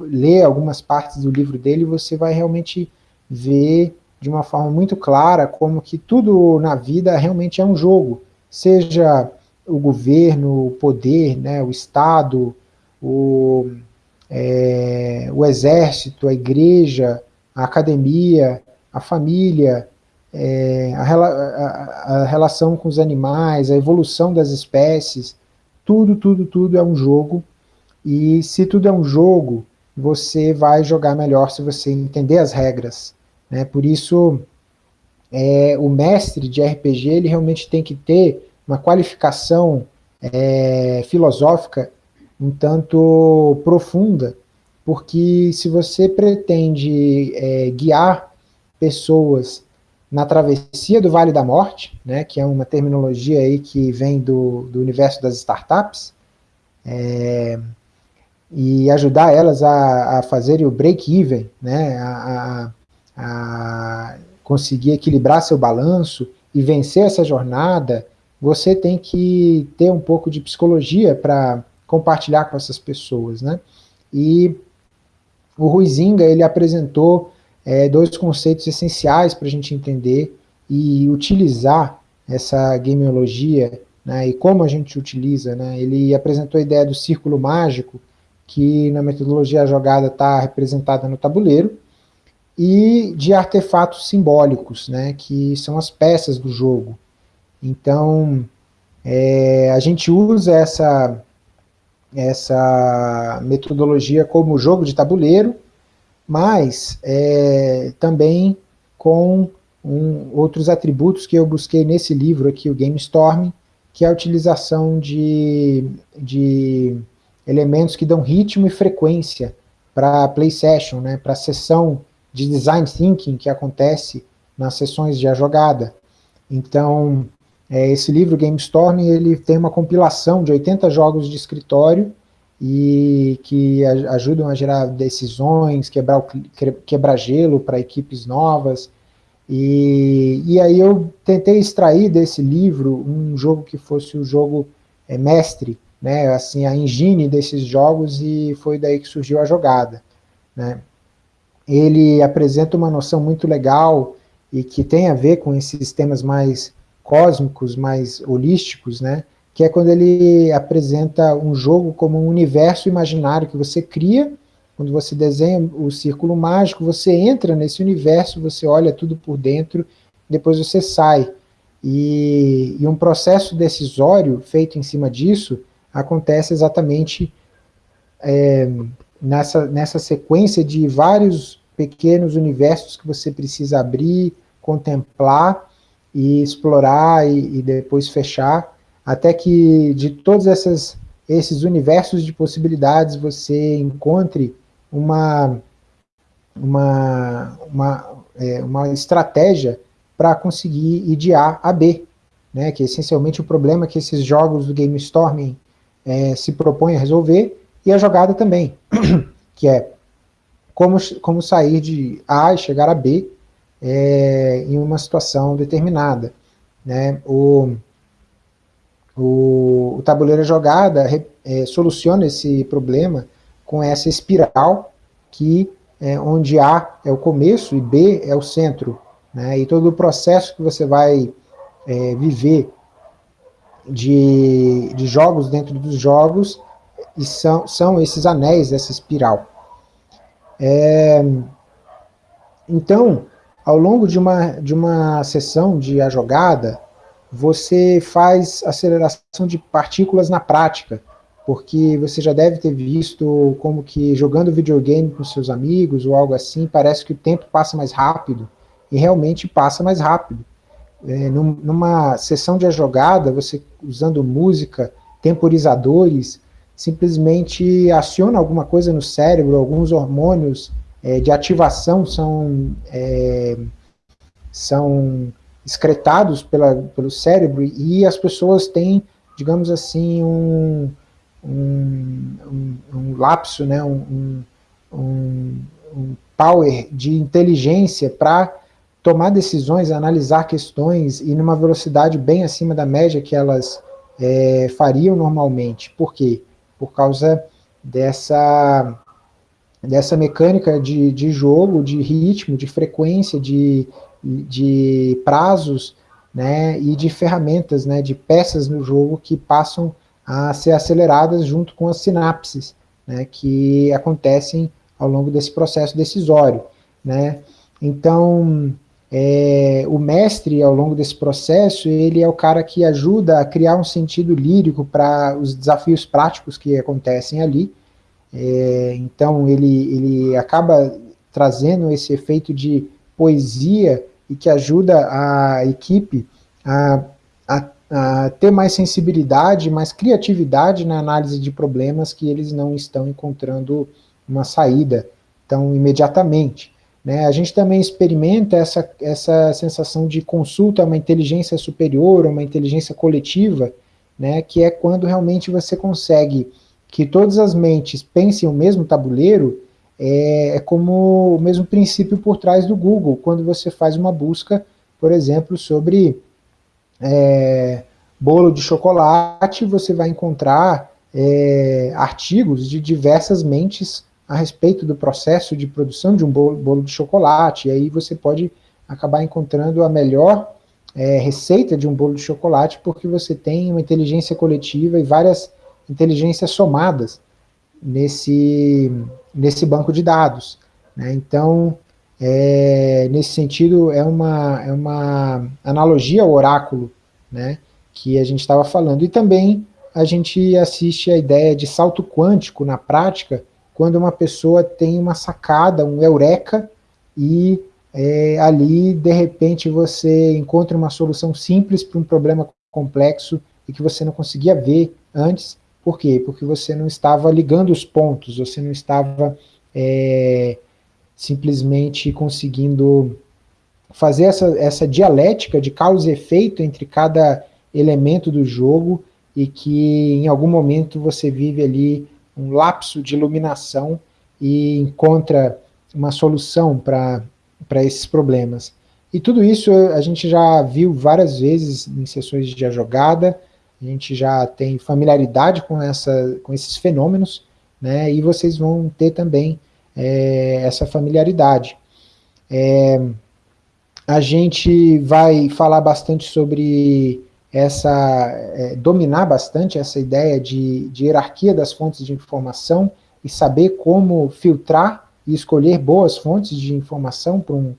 ler algumas partes do livro dele, você vai realmente ver de uma forma muito clara como que tudo na vida realmente é um jogo, seja o governo, o poder, né, o Estado, o, é, o exército, a igreja, a academia, a família, é, a, a, a relação com os animais, a evolução das espécies, tudo, tudo, tudo é um jogo, e se tudo é um jogo, você vai jogar melhor se você entender as regras. Né? Por isso, é, o mestre de RPG, ele realmente tem que ter uma qualificação é, filosófica um tanto profunda, porque se você pretende é, guiar pessoas na travessia do Vale da Morte, né, que é uma terminologia aí que vem do, do universo das startups, é, e ajudar elas a, a fazerem o break-even, né, a, a, a conseguir equilibrar seu balanço e vencer essa jornada, você tem que ter um pouco de psicologia para compartilhar com essas pessoas, né? E o Ruizinga, ele apresentou é, dois conceitos essenciais para a gente entender e utilizar essa gameologia, né, e como a gente utiliza. Né, ele apresentou a ideia do círculo mágico, que na metodologia jogada está representada no tabuleiro, e de artefatos simbólicos, né, que são as peças do jogo. Então, é, a gente usa essa, essa metodologia como jogo de tabuleiro, mas é, também com um, outros atributos que eu busquei nesse livro aqui, o GameStorm, que é a utilização de, de elementos que dão ritmo e frequência para a play session, né, para a sessão de design thinking que acontece nas sessões de a jogada. Então, é, esse livro, GameStorm, ele tem uma compilação de 80 jogos de escritório, e que ajudam a gerar decisões, quebrar, o, quebrar gelo para equipes novas. E, e aí eu tentei extrair desse livro um jogo que fosse o jogo é, mestre, né, assim, a engine desses jogos, e foi daí que surgiu a jogada. Né. Ele apresenta uma noção muito legal e que tem a ver com esses temas mais cósmicos, mais holísticos, né? que é quando ele apresenta um jogo como um universo imaginário que você cria, quando você desenha o círculo mágico, você entra nesse universo, você olha tudo por dentro, depois você sai. E, e um processo decisório feito em cima disso acontece exatamente é, nessa, nessa sequência de vários pequenos universos que você precisa abrir, contemplar e explorar e, e depois fechar, até que de todos essas, esses universos de possibilidades você encontre uma, uma, uma, é, uma estratégia para conseguir ir de A a B, né, que é essencialmente o problema que esses jogos do Game Storming é, se propõem a resolver, e a jogada também, que é como, como sair de A e chegar a B é, em uma situação determinada. Né? O, o, o tabuleiro jogada é, soluciona esse problema com essa espiral que é, onde A é o começo e B é o centro. Né? E todo o processo que você vai é, viver de, de jogos dentro dos jogos e são, são esses anéis dessa espiral. É, então, ao longo de uma, de uma sessão de a jogada, você faz aceleração de partículas na prática, porque você já deve ter visto como que jogando videogame com seus amigos ou algo assim, parece que o tempo passa mais rápido, e realmente passa mais rápido. É, num, numa sessão de jogada, você usando música, temporizadores, simplesmente aciona alguma coisa no cérebro, alguns hormônios é, de ativação são, é, são excretados pela, pelo cérebro e as pessoas têm, digamos assim, um, um, um, lapso, né, um, um, power de inteligência para tomar decisões, analisar questões e numa velocidade bem acima da média que elas é, fariam normalmente. Por quê? Por causa dessa, dessa mecânica de, de jogo, de ritmo, de frequência, de, de prazos né, e de ferramentas, né, de peças no jogo que passam a ser aceleradas junto com as sinapses né, que acontecem ao longo desse processo decisório. Né. Então, é, o mestre, ao longo desse processo, ele é o cara que ajuda a criar um sentido lírico para os desafios práticos que acontecem ali. É, então, ele, ele acaba trazendo esse efeito de poesia e que ajuda a equipe a, a, a ter mais sensibilidade, mais criatividade na análise de problemas que eles não estão encontrando uma saída tão imediatamente. Né? A gente também experimenta essa, essa sensação de consulta a uma inteligência superior, uma inteligência coletiva, né? que é quando realmente você consegue que todas as mentes pensem o mesmo tabuleiro, é, é como o mesmo princípio por trás do Google, quando você faz uma busca, por exemplo, sobre é, bolo de chocolate, você vai encontrar é, artigos de diversas mentes a respeito do processo de produção de um bolo, bolo de chocolate, e aí você pode acabar encontrando a melhor é, receita de um bolo de chocolate, porque você tem uma inteligência coletiva e várias inteligências somadas nesse, nesse banco de dados. Né? Então, é, nesse sentido, é uma, é uma analogia ao oráculo né, que a gente estava falando. E também a gente assiste a ideia de salto quântico na prática, quando uma pessoa tem uma sacada, um eureka, e é, ali, de repente, você encontra uma solução simples para um problema complexo e que você não conseguia ver antes. Por quê? Porque você não estava ligando os pontos, você não estava é, simplesmente conseguindo fazer essa, essa dialética de causa e efeito entre cada elemento do jogo e que em algum momento você vive ali um lapso de iluminação e encontra uma solução para esses problemas. E tudo isso a gente já viu várias vezes em sessões de jogada, a gente já tem familiaridade com, essa, com esses fenômenos, né, e vocês vão ter também é, essa familiaridade. É, a gente vai falar bastante sobre essa, é, dominar bastante essa ideia de, de hierarquia das fontes de informação e saber como filtrar e escolher boas fontes de informação para um,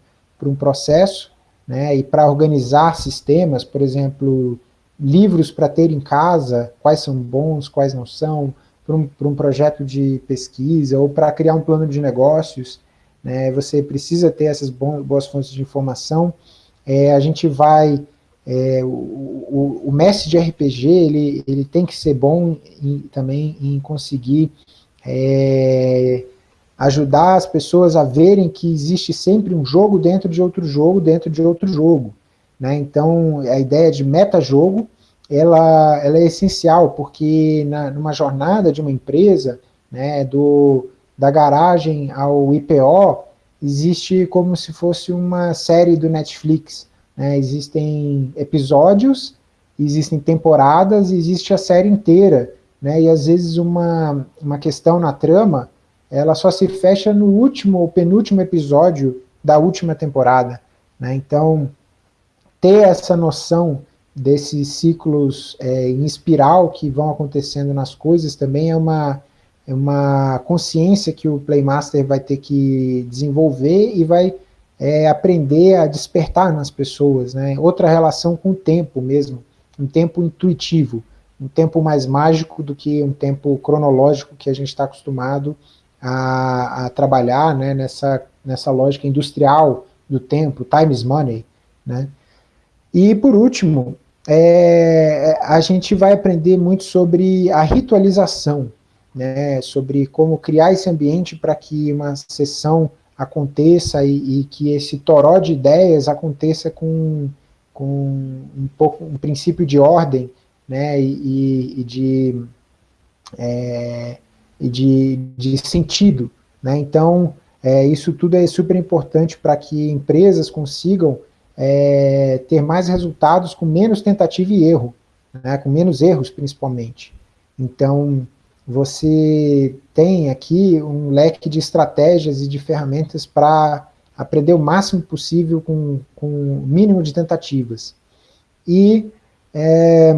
um processo, né, e para organizar sistemas, por exemplo, livros para ter em casa, quais são bons, quais não são, para um, um projeto de pesquisa, ou para criar um plano de negócios, né, você precisa ter essas boas fontes de informação, é, a gente vai, é, o, o, o, mestre de RPG, ele, ele tem que ser bom em, também em conseguir é, ajudar as pessoas a verem que existe sempre um jogo dentro de outro jogo, dentro de outro jogo, né, então a ideia de metajogo, ela, ela é essencial, porque na, numa jornada de uma empresa, né, do, da garagem ao IPO, existe como se fosse uma série do Netflix. Né? Existem episódios, existem temporadas, existe a série inteira. Né? E às vezes uma, uma questão na trama, ela só se fecha no último ou penúltimo episódio da última temporada. Né? Então, ter essa noção desses ciclos é, em espiral que vão acontecendo nas coisas também é uma, é uma consciência que o Playmaster vai ter que desenvolver e vai é, aprender a despertar nas pessoas, né? outra relação com o tempo mesmo, um tempo intuitivo, um tempo mais mágico do que um tempo cronológico que a gente está acostumado a, a trabalhar né? nessa, nessa lógica industrial do tempo, time is money. Né? E por último, é, a gente vai aprender muito sobre a ritualização, né, sobre como criar esse ambiente para que uma sessão aconteça e, e, que esse toró de ideias aconteça com, com um, pouco, um princípio de ordem né, e, e de, é, e de, de sentido. Né? Então, é, isso tudo é super importante para que empresas consigam é, ter mais resultados com menos tentativa e erro, né, com menos erros principalmente. Então, você tem aqui um leque de estratégias e de ferramentas para aprender o máximo possível com, com o mínimo de tentativas. E é,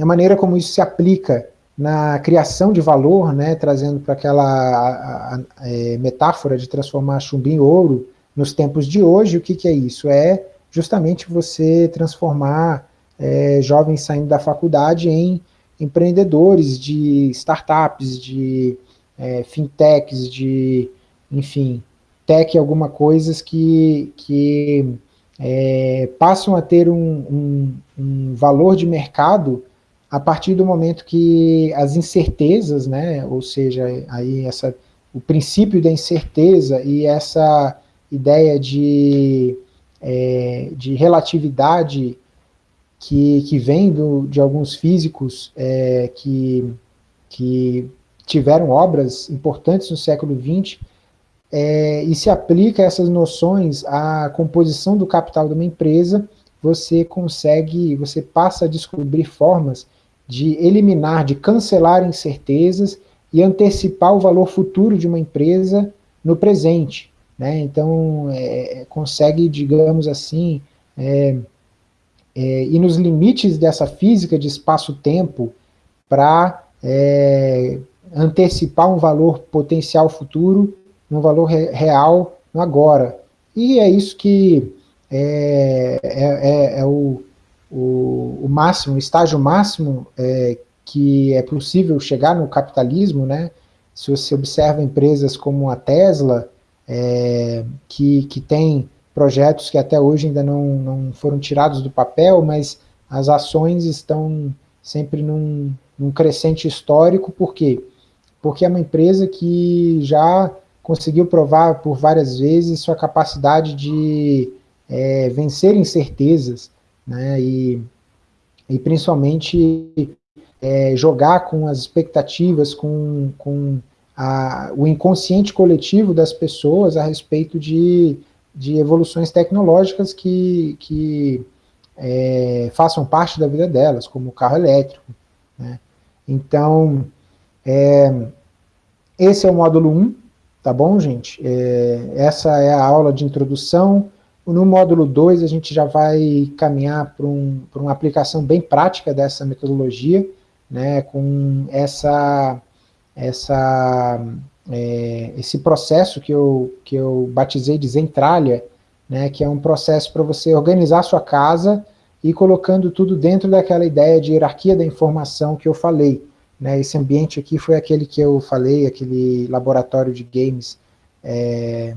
a maneira como isso se aplica na criação de valor, né, trazendo para aquela a, a, é, metáfora de transformar chumbo em ouro nos tempos de hoje, o que, que é isso? É justamente você transformar é, jovens saindo da faculdade em empreendedores de startups, de é, fintechs, de, enfim, tech alguma coisas que, que é, passam a ter um, um, um, valor de mercado a partir do momento que as incertezas, né, ou seja, aí essa, o princípio da incerteza e essa ideia de, é, de relatividade que, que vem do, de alguns físicos é, que, que tiveram obras importantes no século XX, é, e se aplica essas noções à composição do capital de uma empresa, você consegue, você passa a descobrir formas de eliminar, de cancelar incertezas e antecipar o valor futuro de uma empresa no presente. Né? Então, é, consegue, digamos assim, é, é, e nos limites dessa física de espaço-tempo para é, antecipar um valor potencial futuro, um valor re real agora. E é isso que é, é, é, é o, o, o, máximo, o estágio máximo é, que é possível chegar no capitalismo, né? Se você observa empresas como a Tesla, é, que, que tem projetos que até hoje ainda não, não foram tirados do papel, mas as ações estão sempre num, num crescente histórico, por quê? Porque é uma empresa que já conseguiu provar por várias vezes sua capacidade de é, vencer incertezas, né, e, e principalmente é, jogar com as expectativas, com, com a, o inconsciente coletivo das pessoas a respeito de de evoluções tecnológicas que, que é, façam parte da vida delas, como o carro elétrico. Né? Então, é, esse é o módulo 1, tá bom, gente? É, essa é a aula de introdução no módulo 2, a gente já vai caminhar para um, uma aplicação bem prática dessa metodologia, né, com essa, essa, é, esse processo que eu, que eu batizei de Zentralha, né, que é um processo para você organizar sua casa e colocando tudo dentro daquela ideia de hierarquia da informação que eu falei. Né, esse ambiente aqui foi aquele que eu falei, aquele laboratório de games é,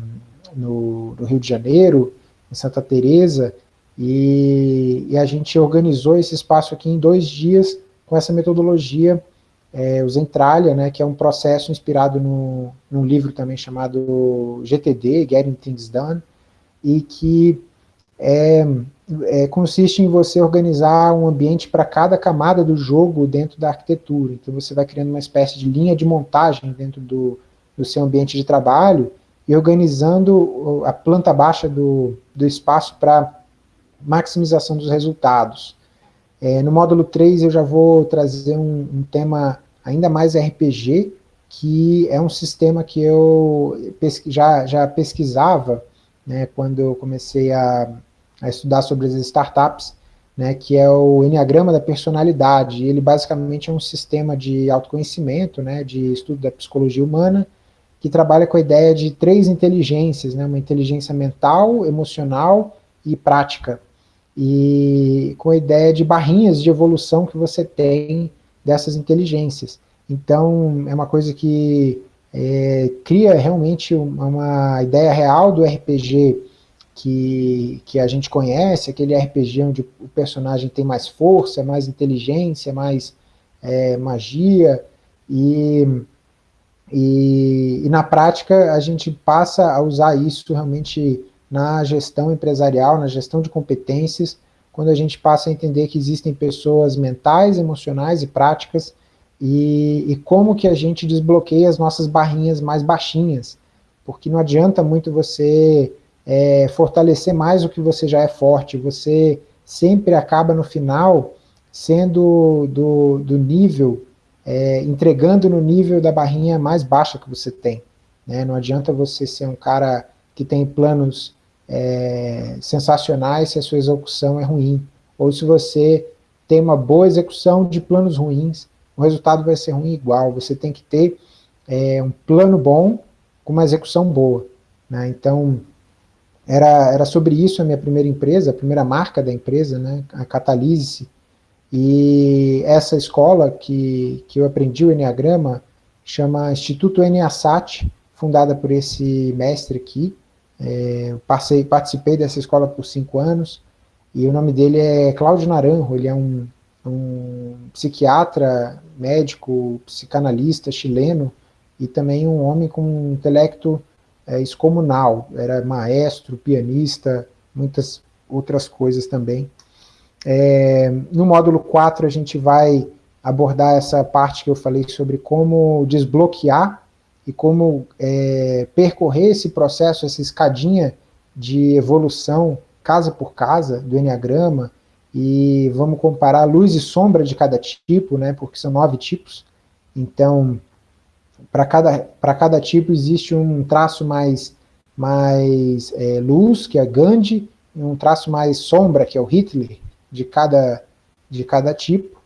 no, no, Rio de Janeiro, em Santa Teresa, e, e, a gente organizou esse espaço aqui em dois dias com essa metodologia, é, o né, que é um processo inspirado no, num livro também chamado GTD, Getting Things Done, e que é, é, consiste em você organizar um ambiente para cada camada do jogo dentro da arquitetura. Então você vai criando uma espécie de linha de montagem dentro do, do seu ambiente de trabalho e organizando a planta baixa do, do espaço para maximização dos resultados. É, no módulo 3 eu já vou trazer um, um, tema ainda mais RPG, que é um sistema que eu já, já pesquisava né, quando eu comecei a a estudar sobre as startups, né, que é o Enneagrama da Personalidade. Ele basicamente é um sistema de autoconhecimento, né, de estudo da psicologia humana, que trabalha com a ideia de três inteligências, né, uma inteligência mental, emocional e prática. E com a ideia de barrinhas de evolução que você tem dessas inteligências. Então, é uma coisa que é, cria realmente uma, ideia real do RPG que, que a gente conhece, aquele RPG onde o personagem tem mais força, mais inteligência, mais é, magia, e, e, e, na prática a gente passa a usar isso realmente na gestão empresarial, na gestão de competências, quando a gente passa a entender que existem pessoas mentais, emocionais e práticas, e, e como que a gente desbloqueia as nossas barrinhas mais baixinhas, porque não adianta muito você é, fortalecer mais o que você já é forte, você sempre acaba no final sendo do, do nível, é, entregando no nível da barrinha mais baixa que você tem. Né? Não adianta você ser um cara que tem planos é, sensacionais se a sua execução é ruim, ou se você tem uma boa execução de planos ruins, o resultado vai ser ruim igual, você tem que ter é, um plano bom com uma execução boa. Né? Então, era, era sobre isso a minha primeira empresa, a primeira marca da empresa, né, a Catalise. E essa escola que, que eu aprendi o Enneagrama chama Instituto Enneasat, fundada por esse mestre aqui. É, passei, participei dessa escola por cinco anos, e o nome dele é Cláudio Naranjo, ele é um, um psiquiatra, médico, psicanalista chileno, e também um homem com um intelecto é, excomunal, era maestro, pianista, muitas outras coisas também. É, no módulo 4 a gente vai abordar essa parte que eu falei sobre como desbloquear e como é, percorrer esse processo, essa escadinha de evolução casa por casa do Enneagrama, e vamos comparar luz e sombra de cada tipo, né, porque são nove tipos, então para cada, cada tipo existe um traço mais, mais é, luz, que é Gandhi, e um traço mais sombra, que é o Hitler, de cada, de cada tipo.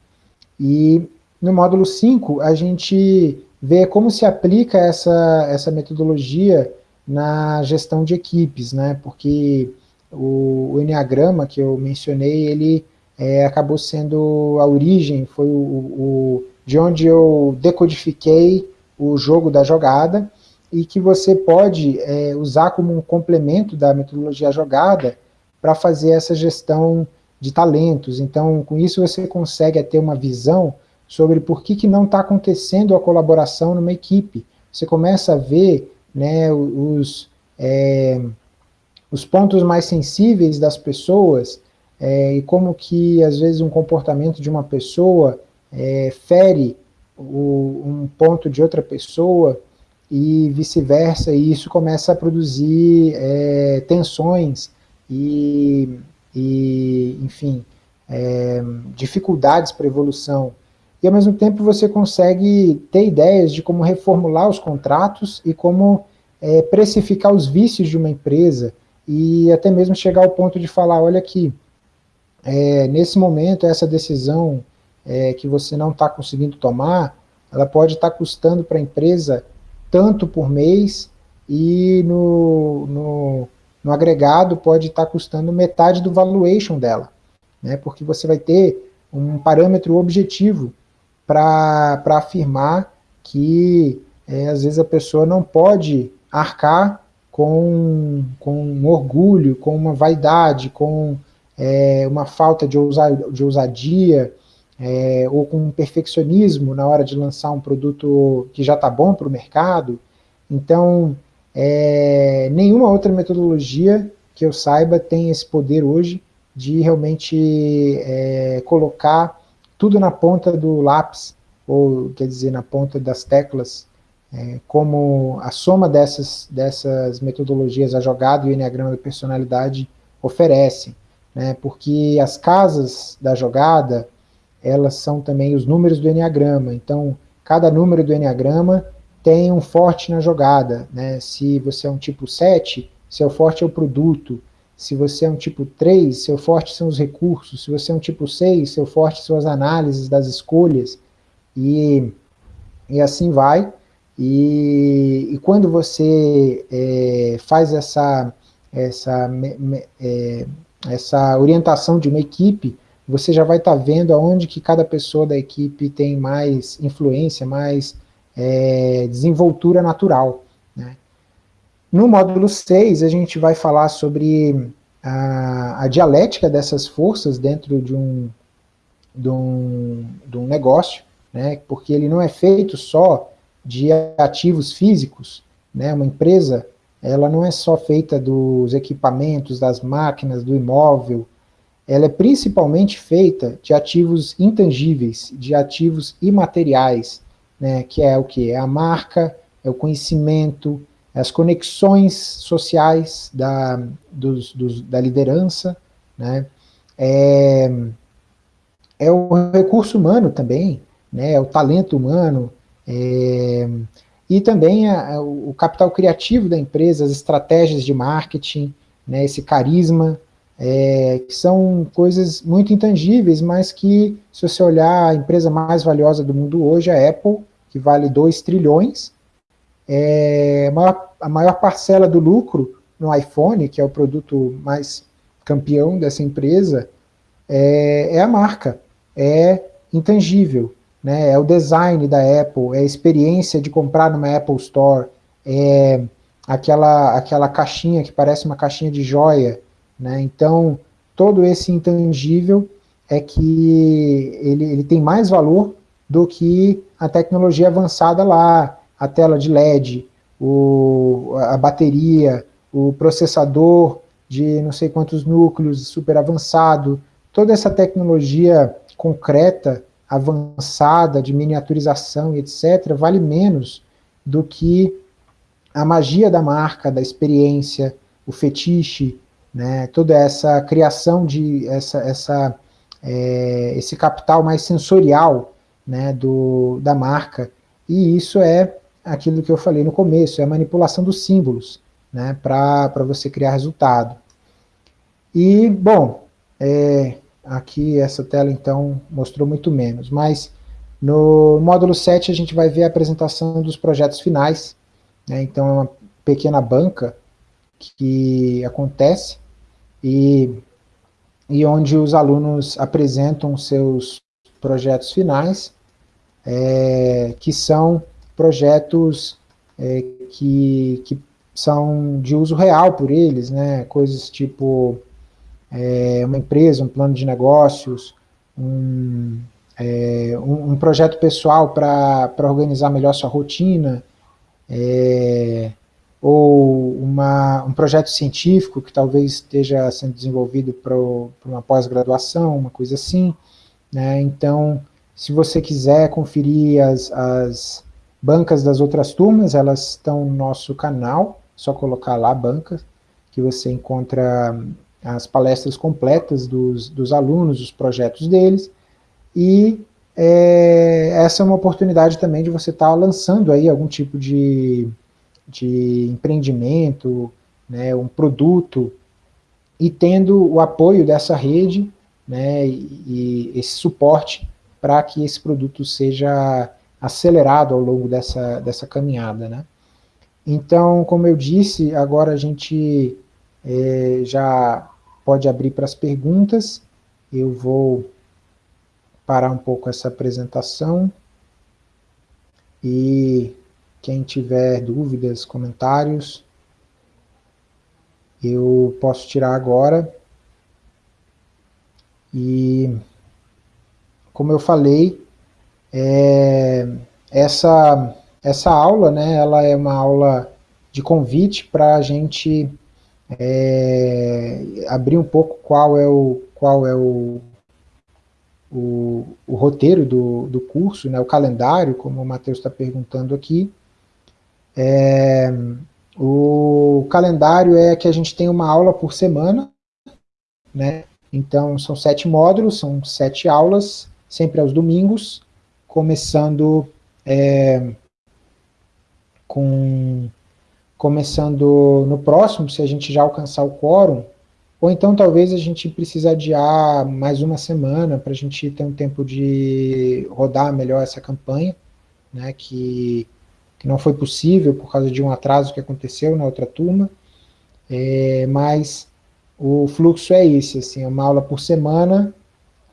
E no módulo 5, a gente vê como se aplica essa, essa metodologia na gestão de equipes, né? porque o, o Enneagrama que eu mencionei, ele é, acabou sendo a origem, foi o, o, de onde eu decodifiquei o jogo da jogada, e que você pode é, usar como um complemento da metodologia jogada para fazer essa gestão de talentos. Então, com isso você consegue ter uma visão sobre por que, que não está acontecendo a colaboração numa equipe. Você começa a ver né, os, é, os pontos mais sensíveis das pessoas é, e como que, às vezes, um comportamento de uma pessoa é, fere o, um ponto de outra pessoa e vice-versa, e isso começa a produzir é, tensões e, e enfim, é, dificuldades para evolução. E ao mesmo tempo você consegue ter ideias de como reformular os contratos e como é, precificar os vícios de uma empresa, e até mesmo chegar ao ponto de falar, olha aqui, é, nesse momento, essa decisão é, que você não está conseguindo tomar, ela pode estar tá custando para a empresa tanto por mês e no, no, no agregado pode estar tá custando metade do valuation dela, né, porque você vai ter um parâmetro objetivo para afirmar que é, às vezes a pessoa não pode arcar com, com orgulho, com uma vaidade, com é, uma falta de, ousa, de ousadia, é, ou com um perfeccionismo na hora de lançar um produto que já está bom para o mercado. Então, é, nenhuma outra metodologia que eu saiba tem esse poder hoje de realmente é, colocar tudo na ponta do lápis, ou quer dizer, na ponta das teclas, é, como a soma dessas, dessas metodologias, a jogada e o Enneagrama da personalidade oferecem né, porque as casas da jogada, elas são também os números do Enneagrama, então cada número do Enneagrama tem um forte na jogada, né, se você é um tipo 7, seu forte é o produto, se você é um tipo 3, seu forte são os recursos, se você é um tipo 6, seu forte são as análises das escolhas, e, e assim vai, e, e quando você é, faz essa, essa é, essa orientação de uma equipe, você já vai estar tá vendo aonde que cada pessoa da equipe tem mais influência, mais é, desenvoltura natural. No módulo 6, a gente vai falar sobre a, a dialética dessas forças dentro de um, de um, de um negócio, né? porque ele não é feito só de ativos físicos, né? uma empresa ela não é só feita dos equipamentos, das máquinas, do imóvel, ela é principalmente feita de ativos intangíveis, de ativos imateriais, né, que é o que? É a marca, é o conhecimento, as conexões sociais da, dos, dos, da liderança, né, é, é o recurso humano também, né, é o talento humano, é, e também a, a, o capital criativo da empresa, as estratégias de marketing, né, esse carisma, é, que são coisas muito intangíveis, mas que, se você olhar a empresa mais valiosa do mundo hoje, a Apple, que vale 2 trilhões, é, a, maior, parcela do lucro no iPhone, que é o produto mais campeão dessa empresa, é, é a marca, é intangível né, é o design da Apple, é a experiência de comprar numa Apple Store, é aquela, aquela caixinha que parece uma caixinha de joia, né, então todo esse intangível é que ele, ele tem mais valor do que a tecnologia avançada lá, a tela de LED, o, a bateria, o processador de não sei quantos núcleos, super avançado, toda essa tecnologia concreta avançada de miniaturização e etc., vale menos do que a magia da marca, da experiência, o fetiche, né, toda essa criação de essa, essa, é, esse capital mais sensorial né, do, da marca. E isso é aquilo que eu falei no começo, é a manipulação dos símbolos né, para você criar resultado. E, bom, é, Aqui essa tela então mostrou muito menos, mas no módulo 7 a gente vai ver a apresentação dos projetos finais, né? então é uma pequena banca que acontece e, e onde os alunos apresentam seus projetos finais, é, que são projetos é, que, que são de uso real por eles, né? coisas tipo é, uma empresa, um plano de negócios, um, é, um, um projeto pessoal para organizar melhor sua rotina, é, ou uma, um projeto científico que talvez esteja sendo desenvolvido para uma pós-graduação, uma coisa assim. Né? Então, se você quiser conferir as, as bancas das outras turmas, elas estão no nosso canal, só colocar lá banca, que você encontra as palestras completas dos, dos alunos, os projetos deles, e é, essa é uma oportunidade também de você estar tá lançando aí algum tipo de, de empreendimento, né, um produto, e tendo o apoio dessa rede, né, e, e esse suporte para que esse produto seja acelerado ao longo dessa, dessa caminhada, né. Então, como eu disse, agora a gente é, já pode abrir para as perguntas, eu vou parar um pouco essa apresentação, e quem tiver dúvidas, comentários, eu posso tirar agora. E, como eu falei, é, essa, essa aula, né, ela é uma aula de convite para a gente é, abrir um pouco qual é o, qual é o, o, o roteiro do, do curso, né, o calendário, como o Matheus está perguntando aqui. É, o calendário é que a gente tem uma aula por semana, né? Então, são sete módulos, são sete aulas, sempre aos domingos, começando é, com começando no próximo, se a gente já alcançar o quórum, ou então talvez a gente precise adiar mais uma semana para a gente ter um tempo de rodar melhor essa campanha, né, que que não foi possível por causa de um atraso que aconteceu na outra turma, é, mas o fluxo é esse, assim, é uma aula por semana,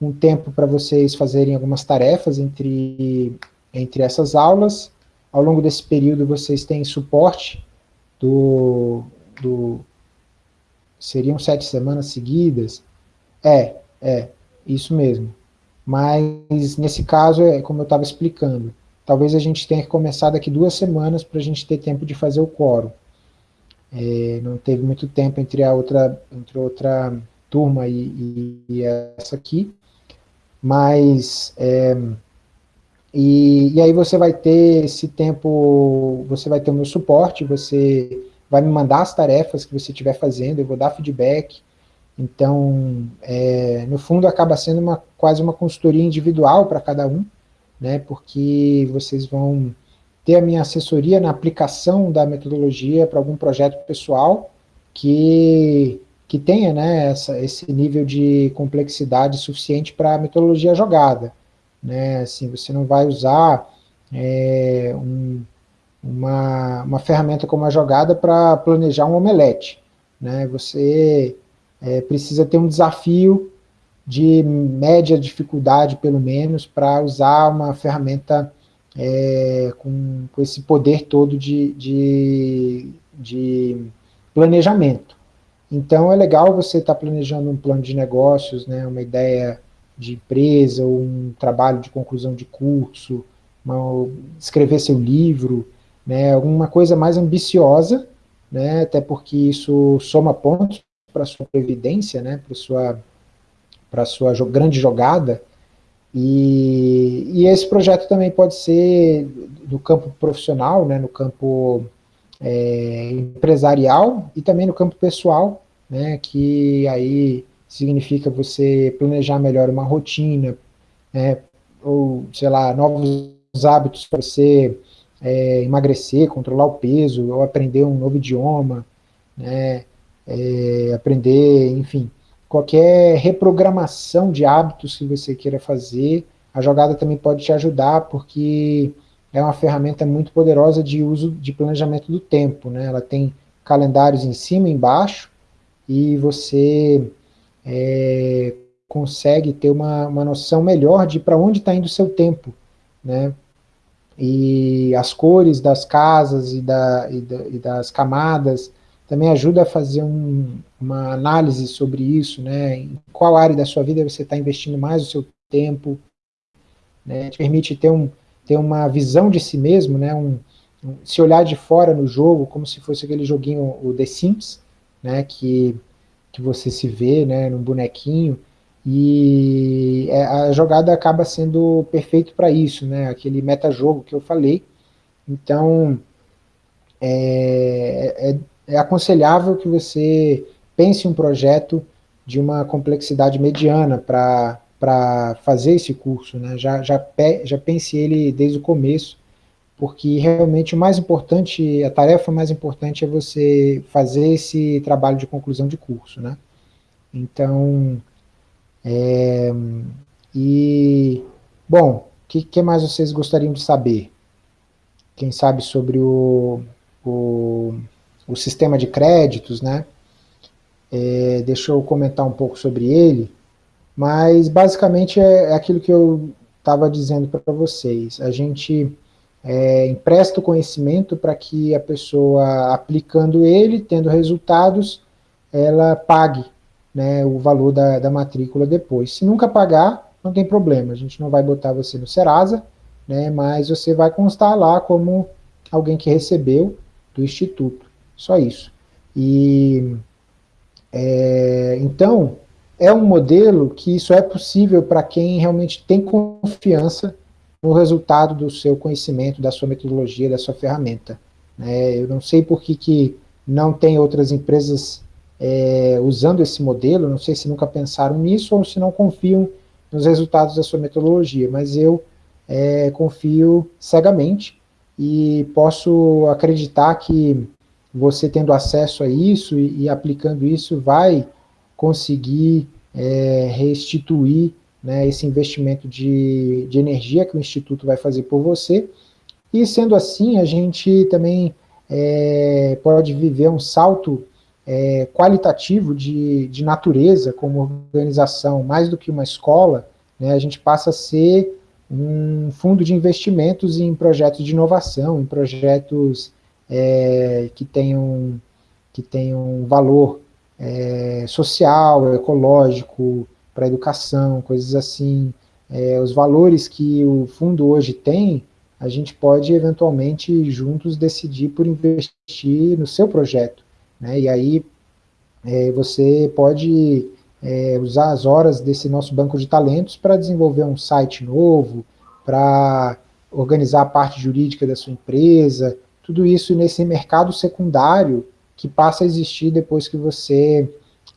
um tempo para vocês fazerem algumas tarefas entre, entre essas aulas, ao longo desse período vocês têm suporte do, do seriam sete semanas seguidas, é, é, isso mesmo, mas nesse caso, é como eu estava explicando, talvez a gente tenha que começar daqui duas semanas para a gente ter tempo de fazer o quórum. É, não teve muito tempo entre a outra, entre outra turma e, e, e essa aqui, mas é, e, e, aí você vai ter esse tempo, você vai ter o meu suporte, você vai me mandar as tarefas que você estiver fazendo, eu vou dar feedback, então, é, no fundo, acaba sendo uma, quase uma consultoria individual para cada um, né, porque vocês vão ter a minha assessoria na aplicação da metodologia para algum projeto pessoal que, que tenha né, essa, esse nível de complexidade suficiente para a metodologia jogada. Né, assim, você não vai usar é, um, uma, uma ferramenta como a jogada para planejar um omelete. Né, você é, precisa ter um desafio de média dificuldade, pelo menos, para usar uma ferramenta é, com, com, esse poder todo de, de, de, planejamento. Então, é legal você estar tá planejando um plano de negócios, né, uma ideia de empresa, um trabalho de conclusão de curso, uma, escrever seu livro, né, alguma coisa mais ambiciosa, né, até porque isso soma pontos para sua previdência, né, para sua para sua grande jogada, e, e, esse projeto também pode ser do campo profissional, né, no campo é, empresarial e também no campo pessoal, né, que aí significa você planejar melhor uma rotina, né, ou, sei lá, novos hábitos para você é, emagrecer, controlar o peso, ou aprender um novo idioma, né, é, aprender, enfim, qualquer reprogramação de hábitos que você queira fazer, a jogada também pode te ajudar, porque é uma ferramenta muito poderosa de uso de planejamento do tempo, né? ela tem calendários em cima e embaixo, e você é, consegue ter uma, uma noção melhor de para onde está indo o seu tempo, né? e as cores das casas e, da, e, da, e das camadas, também ajuda a fazer um, uma análise sobre isso, né, em qual área da sua vida você está investindo mais o seu tempo, né, te permite ter, um, ter uma visão de si mesmo, né, um, um, se olhar de fora no jogo, como se fosse aquele joguinho, o The Sims, né, que, que você se vê, né, num bonequinho, e é, a jogada acaba sendo perfeito para isso, né, aquele metajogo que eu falei, então é, é, é aconselhável que você pense um projeto de uma complexidade mediana para fazer esse curso, né? já, já, já pense ele desde o começo, porque realmente o mais importante, a tarefa mais importante é você fazer esse trabalho de conclusão de curso, né? Então, é, e, bom, o que, que, mais vocês gostariam de saber? Quem sabe sobre o, o, o sistema de créditos, né? É, deixa eu comentar um pouco sobre ele, mas basicamente é, é aquilo que eu estava dizendo para vocês. A gente é, empresta o conhecimento para que a pessoa, aplicando ele, tendo resultados, ela pague né, o valor da, da matrícula depois. Se nunca pagar, não tem problema, a gente não vai botar você no Serasa, né, mas você vai constar lá como alguém que recebeu do Instituto, só isso. E, é, então, é um modelo que isso é possível para quem realmente tem confiança no resultado do seu conhecimento, da sua metodologia, da sua ferramenta. É, eu não sei por que, que não tem outras empresas é, usando esse modelo, não sei se nunca pensaram nisso ou se não confiam nos resultados da sua metodologia, mas eu é, confio cegamente e posso acreditar que você tendo acesso a isso e, e aplicando isso vai conseguir é, restituir né, esse investimento de, de energia que o Instituto vai fazer por você, e sendo assim, a gente também é, pode viver um salto é, qualitativo de, de natureza como organização, mais do que uma escola, né, a gente passa a ser um fundo de investimentos em projetos de inovação, em projetos é, que, tenham, que tenham valor é, social, ecológico, para educação, coisas assim. É, os valores que o fundo hoje tem, a gente pode eventualmente juntos decidir por investir no seu projeto. Né? E aí é, você pode é, usar as horas desse nosso banco de talentos para desenvolver um site novo, para organizar a parte jurídica da sua empresa, tudo isso nesse mercado secundário que passa a existir depois que você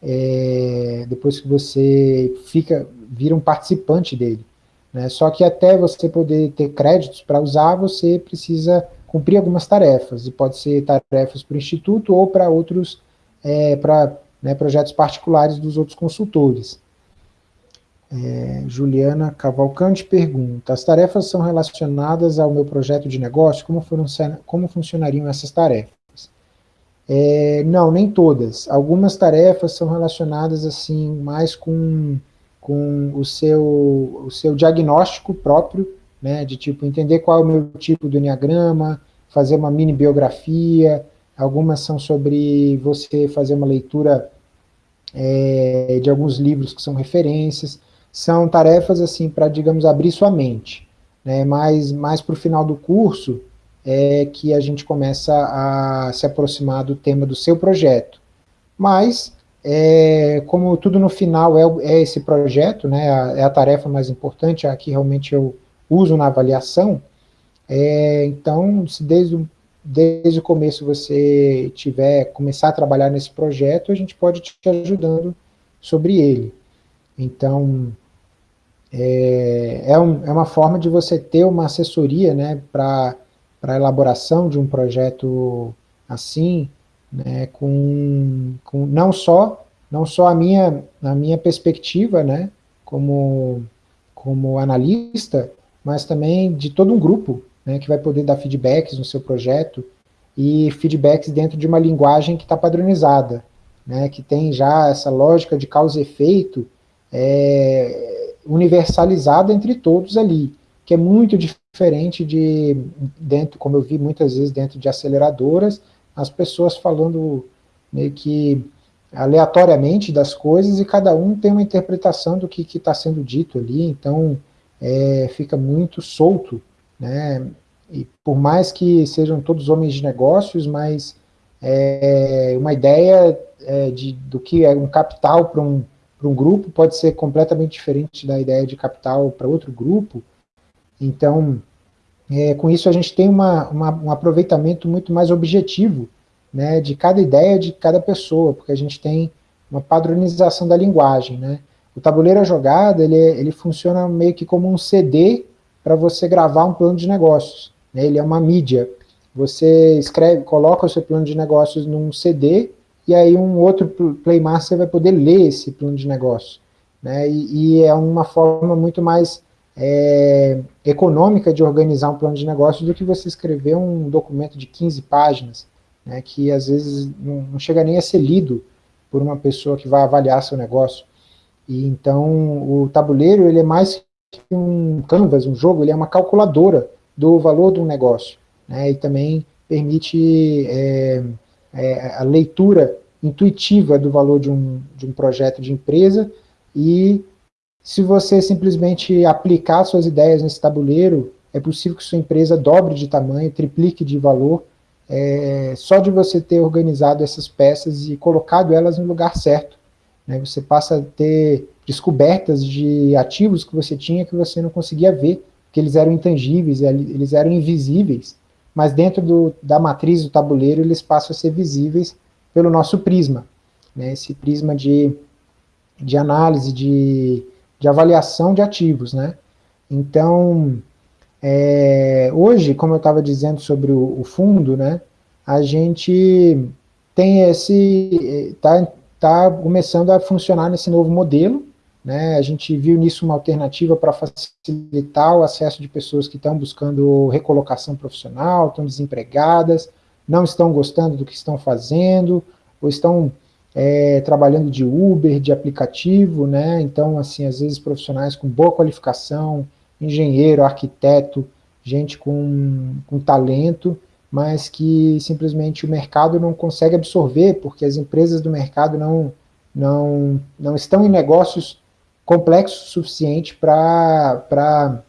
é, depois que você fica vira um participante dele. Né? Só que até você poder ter créditos para usar, você precisa cumprir algumas tarefas, e pode ser tarefas para o Instituto ou para outros é, para né, projetos particulares dos outros consultores. É, Juliana Cavalcante pergunta, as tarefas são relacionadas ao meu projeto de negócio? Como, funciona, como funcionariam essas tarefas? É, não, nem todas. Algumas tarefas são relacionadas assim mais com, com o, seu, o seu diagnóstico próprio, né, de tipo entender qual é o meu tipo do enneagrama, fazer uma mini biografia, algumas são sobre você fazer uma leitura é, de alguns livros que são referências, são tarefas assim para, digamos, abrir sua mente, né, mas mais para o final do curso é que a gente começa a se aproximar do tema do seu projeto. Mas, é, como tudo no final é, é esse projeto, né, é a tarefa mais importante, a que realmente eu uso na avaliação, é, então, se desde o desde o começo você tiver, começar a trabalhar nesse projeto, a gente pode te ajudando sobre ele. Então, é, é, um, é uma forma de você ter uma assessoria né, para a elaboração de um projeto assim, né, com, com não só não só a minha, a minha perspectiva né, como, como analista, mas também de todo um grupo né, que vai poder dar feedbacks no seu projeto e feedbacks dentro de uma linguagem que está padronizada, né, que tem já essa lógica de causa e efeito é, universalizada entre todos ali, que é muito diferente de, dentro, como eu vi muitas vezes dentro de aceleradoras, as pessoas falando meio que aleatoriamente das coisas e cada um tem uma interpretação do que está sendo dito ali, então é, fica muito solto né? E por mais que sejam todos homens de negócios, mas é, uma ideia é, de, do que é um capital para um, um grupo pode ser completamente diferente da ideia de capital para outro grupo. Então, é, com isso a gente tem uma, uma, um aproveitamento muito mais objetivo né, de cada ideia de cada pessoa, porque a gente tem uma padronização da linguagem. Né? O tabuleiro jogada ele, ele funciona meio que como um CD para você gravar um plano de negócios. né, ele é uma mídia. Você escreve, coloca o seu plano de negócios num CD, e aí um outro Playmaster vai poder ler esse plano de negócio. Né, e, e é uma forma muito mais é, econômica de organizar um plano de negócio do que você escrever um documento de 15 páginas, né, que às vezes não, chega nem a ser lido por uma pessoa que vai avaliar seu negócio. E então o tabuleiro ele é mais que um canvas, um jogo, ele é uma calculadora do valor do negócio, né, e também permite é, é, a leitura intuitiva do valor de um, de um projeto de empresa e se você simplesmente aplicar suas ideias nesse tabuleiro, é possível que sua empresa dobre de tamanho, triplique de valor, é, só de você ter organizado essas peças e colocado elas no lugar certo. Né? Você passa a ter descobertas de ativos que você tinha que você não conseguia ver, que eles eram intangíveis, eles eram invisíveis, mas dentro do, da matriz do tabuleiro eles passam a ser visíveis pelo nosso prisma. Né? Esse prisma de, de análise, de de avaliação de ativos, né? Então, é, hoje, como eu estava dizendo sobre o, o, fundo, né, a gente tem esse, está tá começando a funcionar nesse novo modelo, né, a gente viu nisso uma alternativa para facilitar o acesso de pessoas que estão buscando recolocação profissional, estão desempregadas, não estão gostando do que estão fazendo, ou estão é, trabalhando de Uber, de aplicativo, né? Então, assim, às vezes profissionais com boa qualificação, engenheiro, arquiteto, gente com, com talento, mas que simplesmente o mercado não consegue absorver, porque as empresas do mercado não, não, não estão em negócios complexos o suficiente para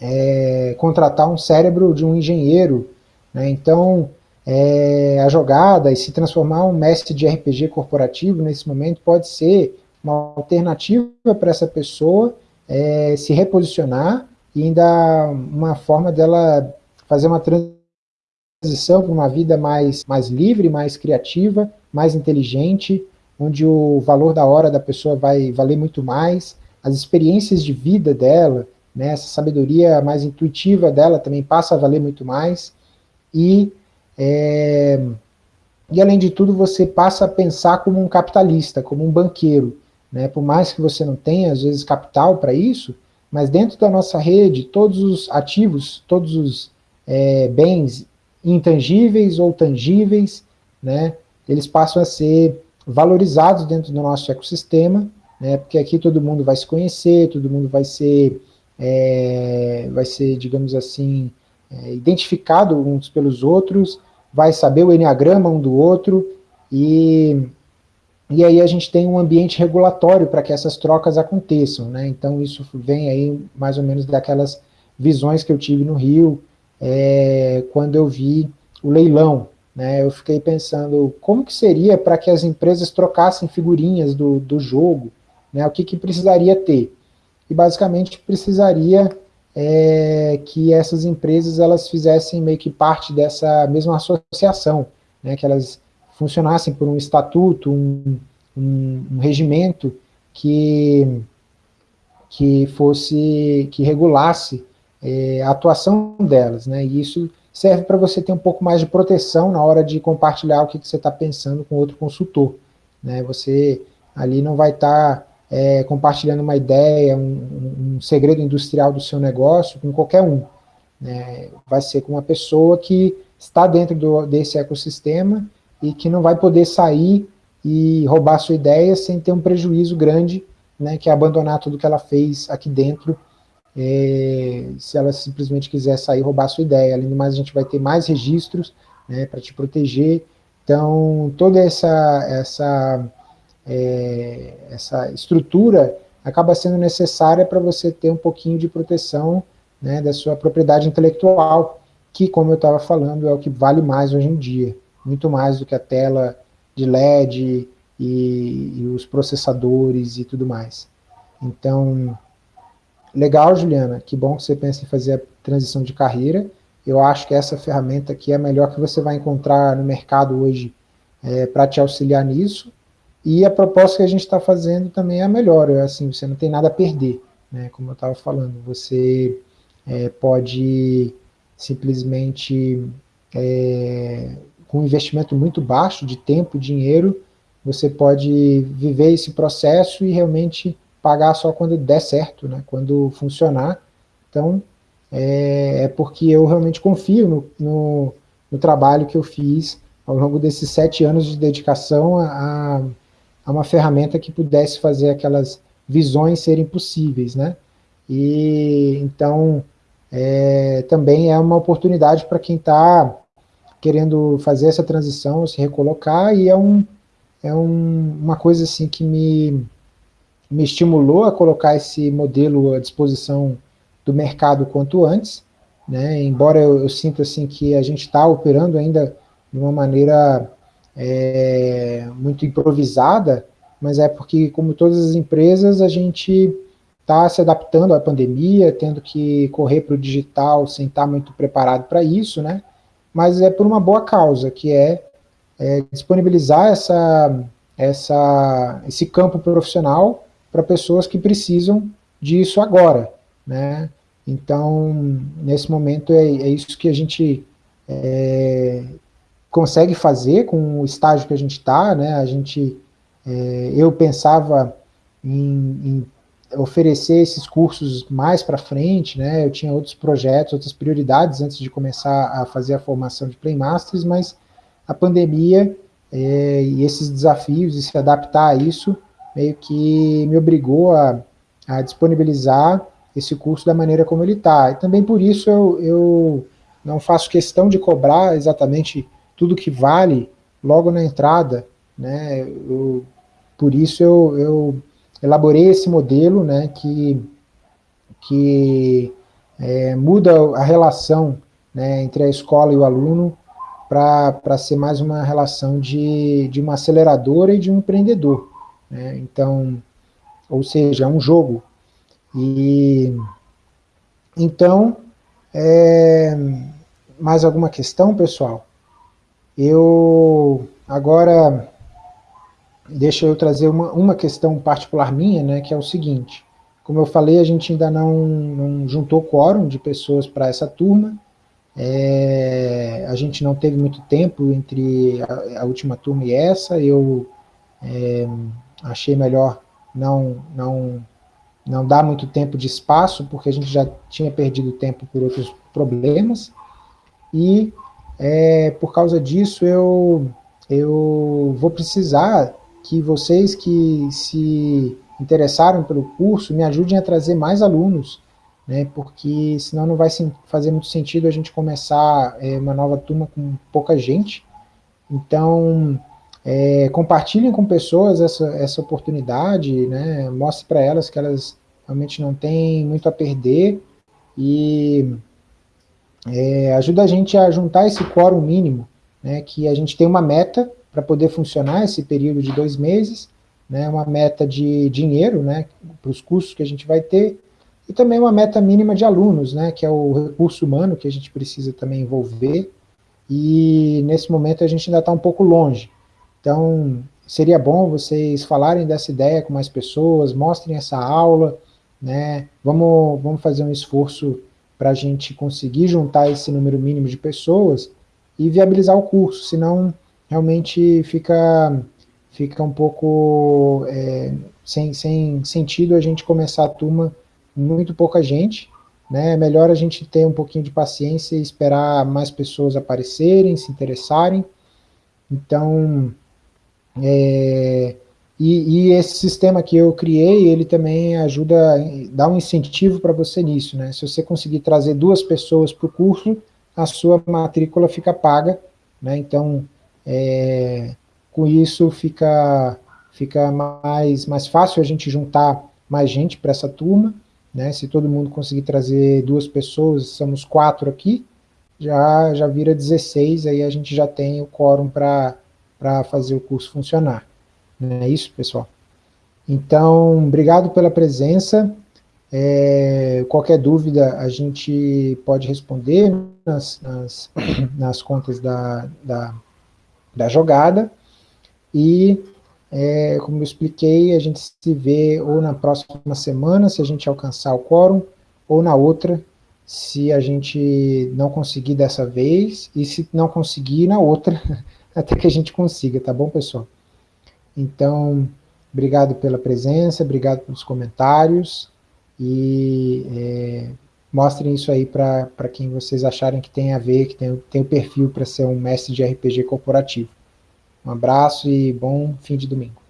é, contratar um cérebro de um engenheiro. Né? Então, é, a jogada e se transformar um mestre de RPG corporativo nesse momento pode ser uma alternativa para essa pessoa é, se reposicionar e ainda uma forma dela fazer uma transição para uma vida mais, mais livre, mais criativa, mais inteligente, onde o valor da hora da pessoa vai valer muito mais, as experiências de vida dela, né, essa sabedoria mais intuitiva dela também passa a valer muito mais, e é, e além de tudo, você passa a pensar como um capitalista, como um banqueiro. Né? Por mais que você não tenha, às vezes, capital para isso, mas dentro da nossa rede, todos os ativos, todos os é, bens intangíveis ou tangíveis, né, eles passam a ser valorizados dentro do nosso ecossistema, né, porque aqui todo mundo vai se conhecer, todo mundo vai ser, é, vai ser digamos assim, é, identificado uns pelos outros, vai saber o enneagrama um do outro, e, e aí a gente tem um ambiente regulatório para que essas trocas aconteçam, né? Então isso vem aí mais ou menos daquelas visões que eu tive no Rio, é, quando eu vi o leilão, né? Eu fiquei pensando, como que seria para que as empresas trocassem figurinhas do, do jogo, né? O que, que precisaria ter? E basicamente precisaria é, que essas empresas elas fizessem meio que parte dessa mesma associação, né, que elas funcionassem por um estatuto, um, um, um regimento que, que fosse, que regulasse é, a atuação delas, né, e isso serve para você ter um pouco mais de proteção na hora de compartilhar o que, que você está pensando com outro consultor, né, você ali não vai estar tá é, compartilhando uma ideia, um, um, segredo industrial do seu negócio com qualquer um. Né? Vai ser com uma pessoa que está dentro do, desse ecossistema e que não vai poder sair e roubar sua ideia sem ter um prejuízo grande, né, que é abandonar tudo que ela fez aqui dentro, é, se ela simplesmente quiser sair e roubar sua ideia. Além do mais, a gente vai ter mais registros né, para te proteger. Então, toda essa, essa é, essa estrutura acaba sendo necessária para você ter um pouquinho de proteção né, da sua propriedade intelectual, que, como eu estava falando, é o que vale mais hoje em dia, muito mais do que a tela de LED e, e os processadores e tudo mais. Então, legal, Juliana, que bom que você pensa em fazer a transição de carreira, eu acho que essa ferramenta aqui é a melhor que você vai encontrar no mercado hoje é, para te auxiliar nisso, e a proposta que a gente está fazendo também é a melhor, é assim, você não tem nada a perder, né, como eu estava falando, você é, pode simplesmente é, com um investimento muito baixo de tempo e dinheiro, você pode viver esse processo e realmente pagar só quando der certo, né, quando funcionar. Então, é, é porque eu realmente confio no, no, no, trabalho que eu fiz ao longo desses sete anos de dedicação a, a uma ferramenta que pudesse fazer aquelas visões serem possíveis, né? E então é, também é uma oportunidade para quem está querendo fazer essa transição, se recolocar, e é, um, é um, uma coisa assim que me, me estimulou a colocar esse modelo à disposição do mercado quanto antes, né? embora eu, eu sinta assim, que a gente está operando ainda de uma maneira é, muito improvisada, mas é porque, como todas as empresas, a gente está se adaptando à pandemia, tendo que correr para o digital sem estar tá muito preparado para isso, né? mas é por uma boa causa, que é, é disponibilizar essa, essa, esse campo profissional para pessoas que precisam disso agora, né? Então, nesse momento, é, é isso que a gente é, consegue fazer com o estágio que a gente está, né? A gente, é, eu pensava em, em, oferecer esses cursos mais para frente, né? Eu tinha outros projetos, outras prioridades antes de começar a fazer a formação de Playmasters, mas a pandemia é, e esses desafios e se adaptar a isso meio que me obrigou a, a disponibilizar esse curso da maneira como ele está. E também por isso eu, eu não faço questão de cobrar exatamente tudo que vale logo na entrada, né? Eu, por isso eu, eu, elaborei esse modelo, né, que, que é, muda a relação né, entre a escola e o aluno para ser mais uma relação de, de uma aceleradora e de um empreendedor. Né? Então, ou seja, é um jogo. E então, é, mais alguma questão, pessoal? Eu agora deixa eu trazer uma, uma questão particular minha, né, que é o seguinte. Como eu falei, a gente ainda não, não juntou quórum de pessoas para essa turma. É, a gente não teve muito tempo entre a, a última turma e essa. Eu é, achei melhor não, não, não dar muito tempo de espaço, porque a gente já tinha perdido tempo por outros problemas. E é, por causa disso eu, eu vou precisar que vocês que se interessaram pelo curso me ajudem a trazer mais alunos, né, porque senão não vai fazer muito sentido a gente começar é, uma nova turma com pouca gente. Então, é, compartilhem com pessoas essa, essa oportunidade, né, mostre para elas que elas realmente não têm muito a perder e é, ajuda a gente a juntar esse quórum mínimo, né, que a gente tem uma meta para poder funcionar esse período de dois meses, né, uma meta de dinheiro né, para os cursos que a gente vai ter, e também uma meta mínima de alunos, né, que é o recurso humano que a gente precisa também envolver, e nesse momento a gente ainda está um pouco longe. Então, seria bom vocês falarem dessa ideia com mais pessoas, mostrem essa aula, né, vamos, vamos fazer um esforço para a gente conseguir juntar esse número mínimo de pessoas e viabilizar o curso, senão realmente fica, fica um pouco é, sem, sem sentido a gente começar a turma muito pouca gente, né? É melhor a gente ter um pouquinho de paciência e esperar mais pessoas aparecerem, se interessarem. Então, é, e, e, esse sistema que eu criei, ele também ajuda, dá um incentivo para você nisso, né? Se você conseguir trazer duas pessoas para o curso, a sua matrícula fica paga, né? Então, é, com isso fica, fica mais, mais fácil a gente juntar mais gente para essa turma, né? Se todo mundo conseguir trazer duas pessoas, somos quatro aqui, já, já vira 16, aí a gente já tem o quórum para fazer o curso funcionar. Não é isso, pessoal? Então, obrigado pela presença. É, qualquer dúvida a gente pode responder nas, nas, nas contas da, da, da jogada. E, é, como eu expliquei, a gente se vê ou na próxima semana, se a gente alcançar o quórum, ou na outra, se a gente não conseguir dessa vez, e se não conseguir na outra, até que a gente consiga, tá bom, pessoal? Então, obrigado pela presença, obrigado pelos comentários, e é, mostrem isso aí para quem vocês acharem que tem a ver, que tem, tem o perfil para ser um mestre de RPG corporativo. Um abraço e bom fim de domingo.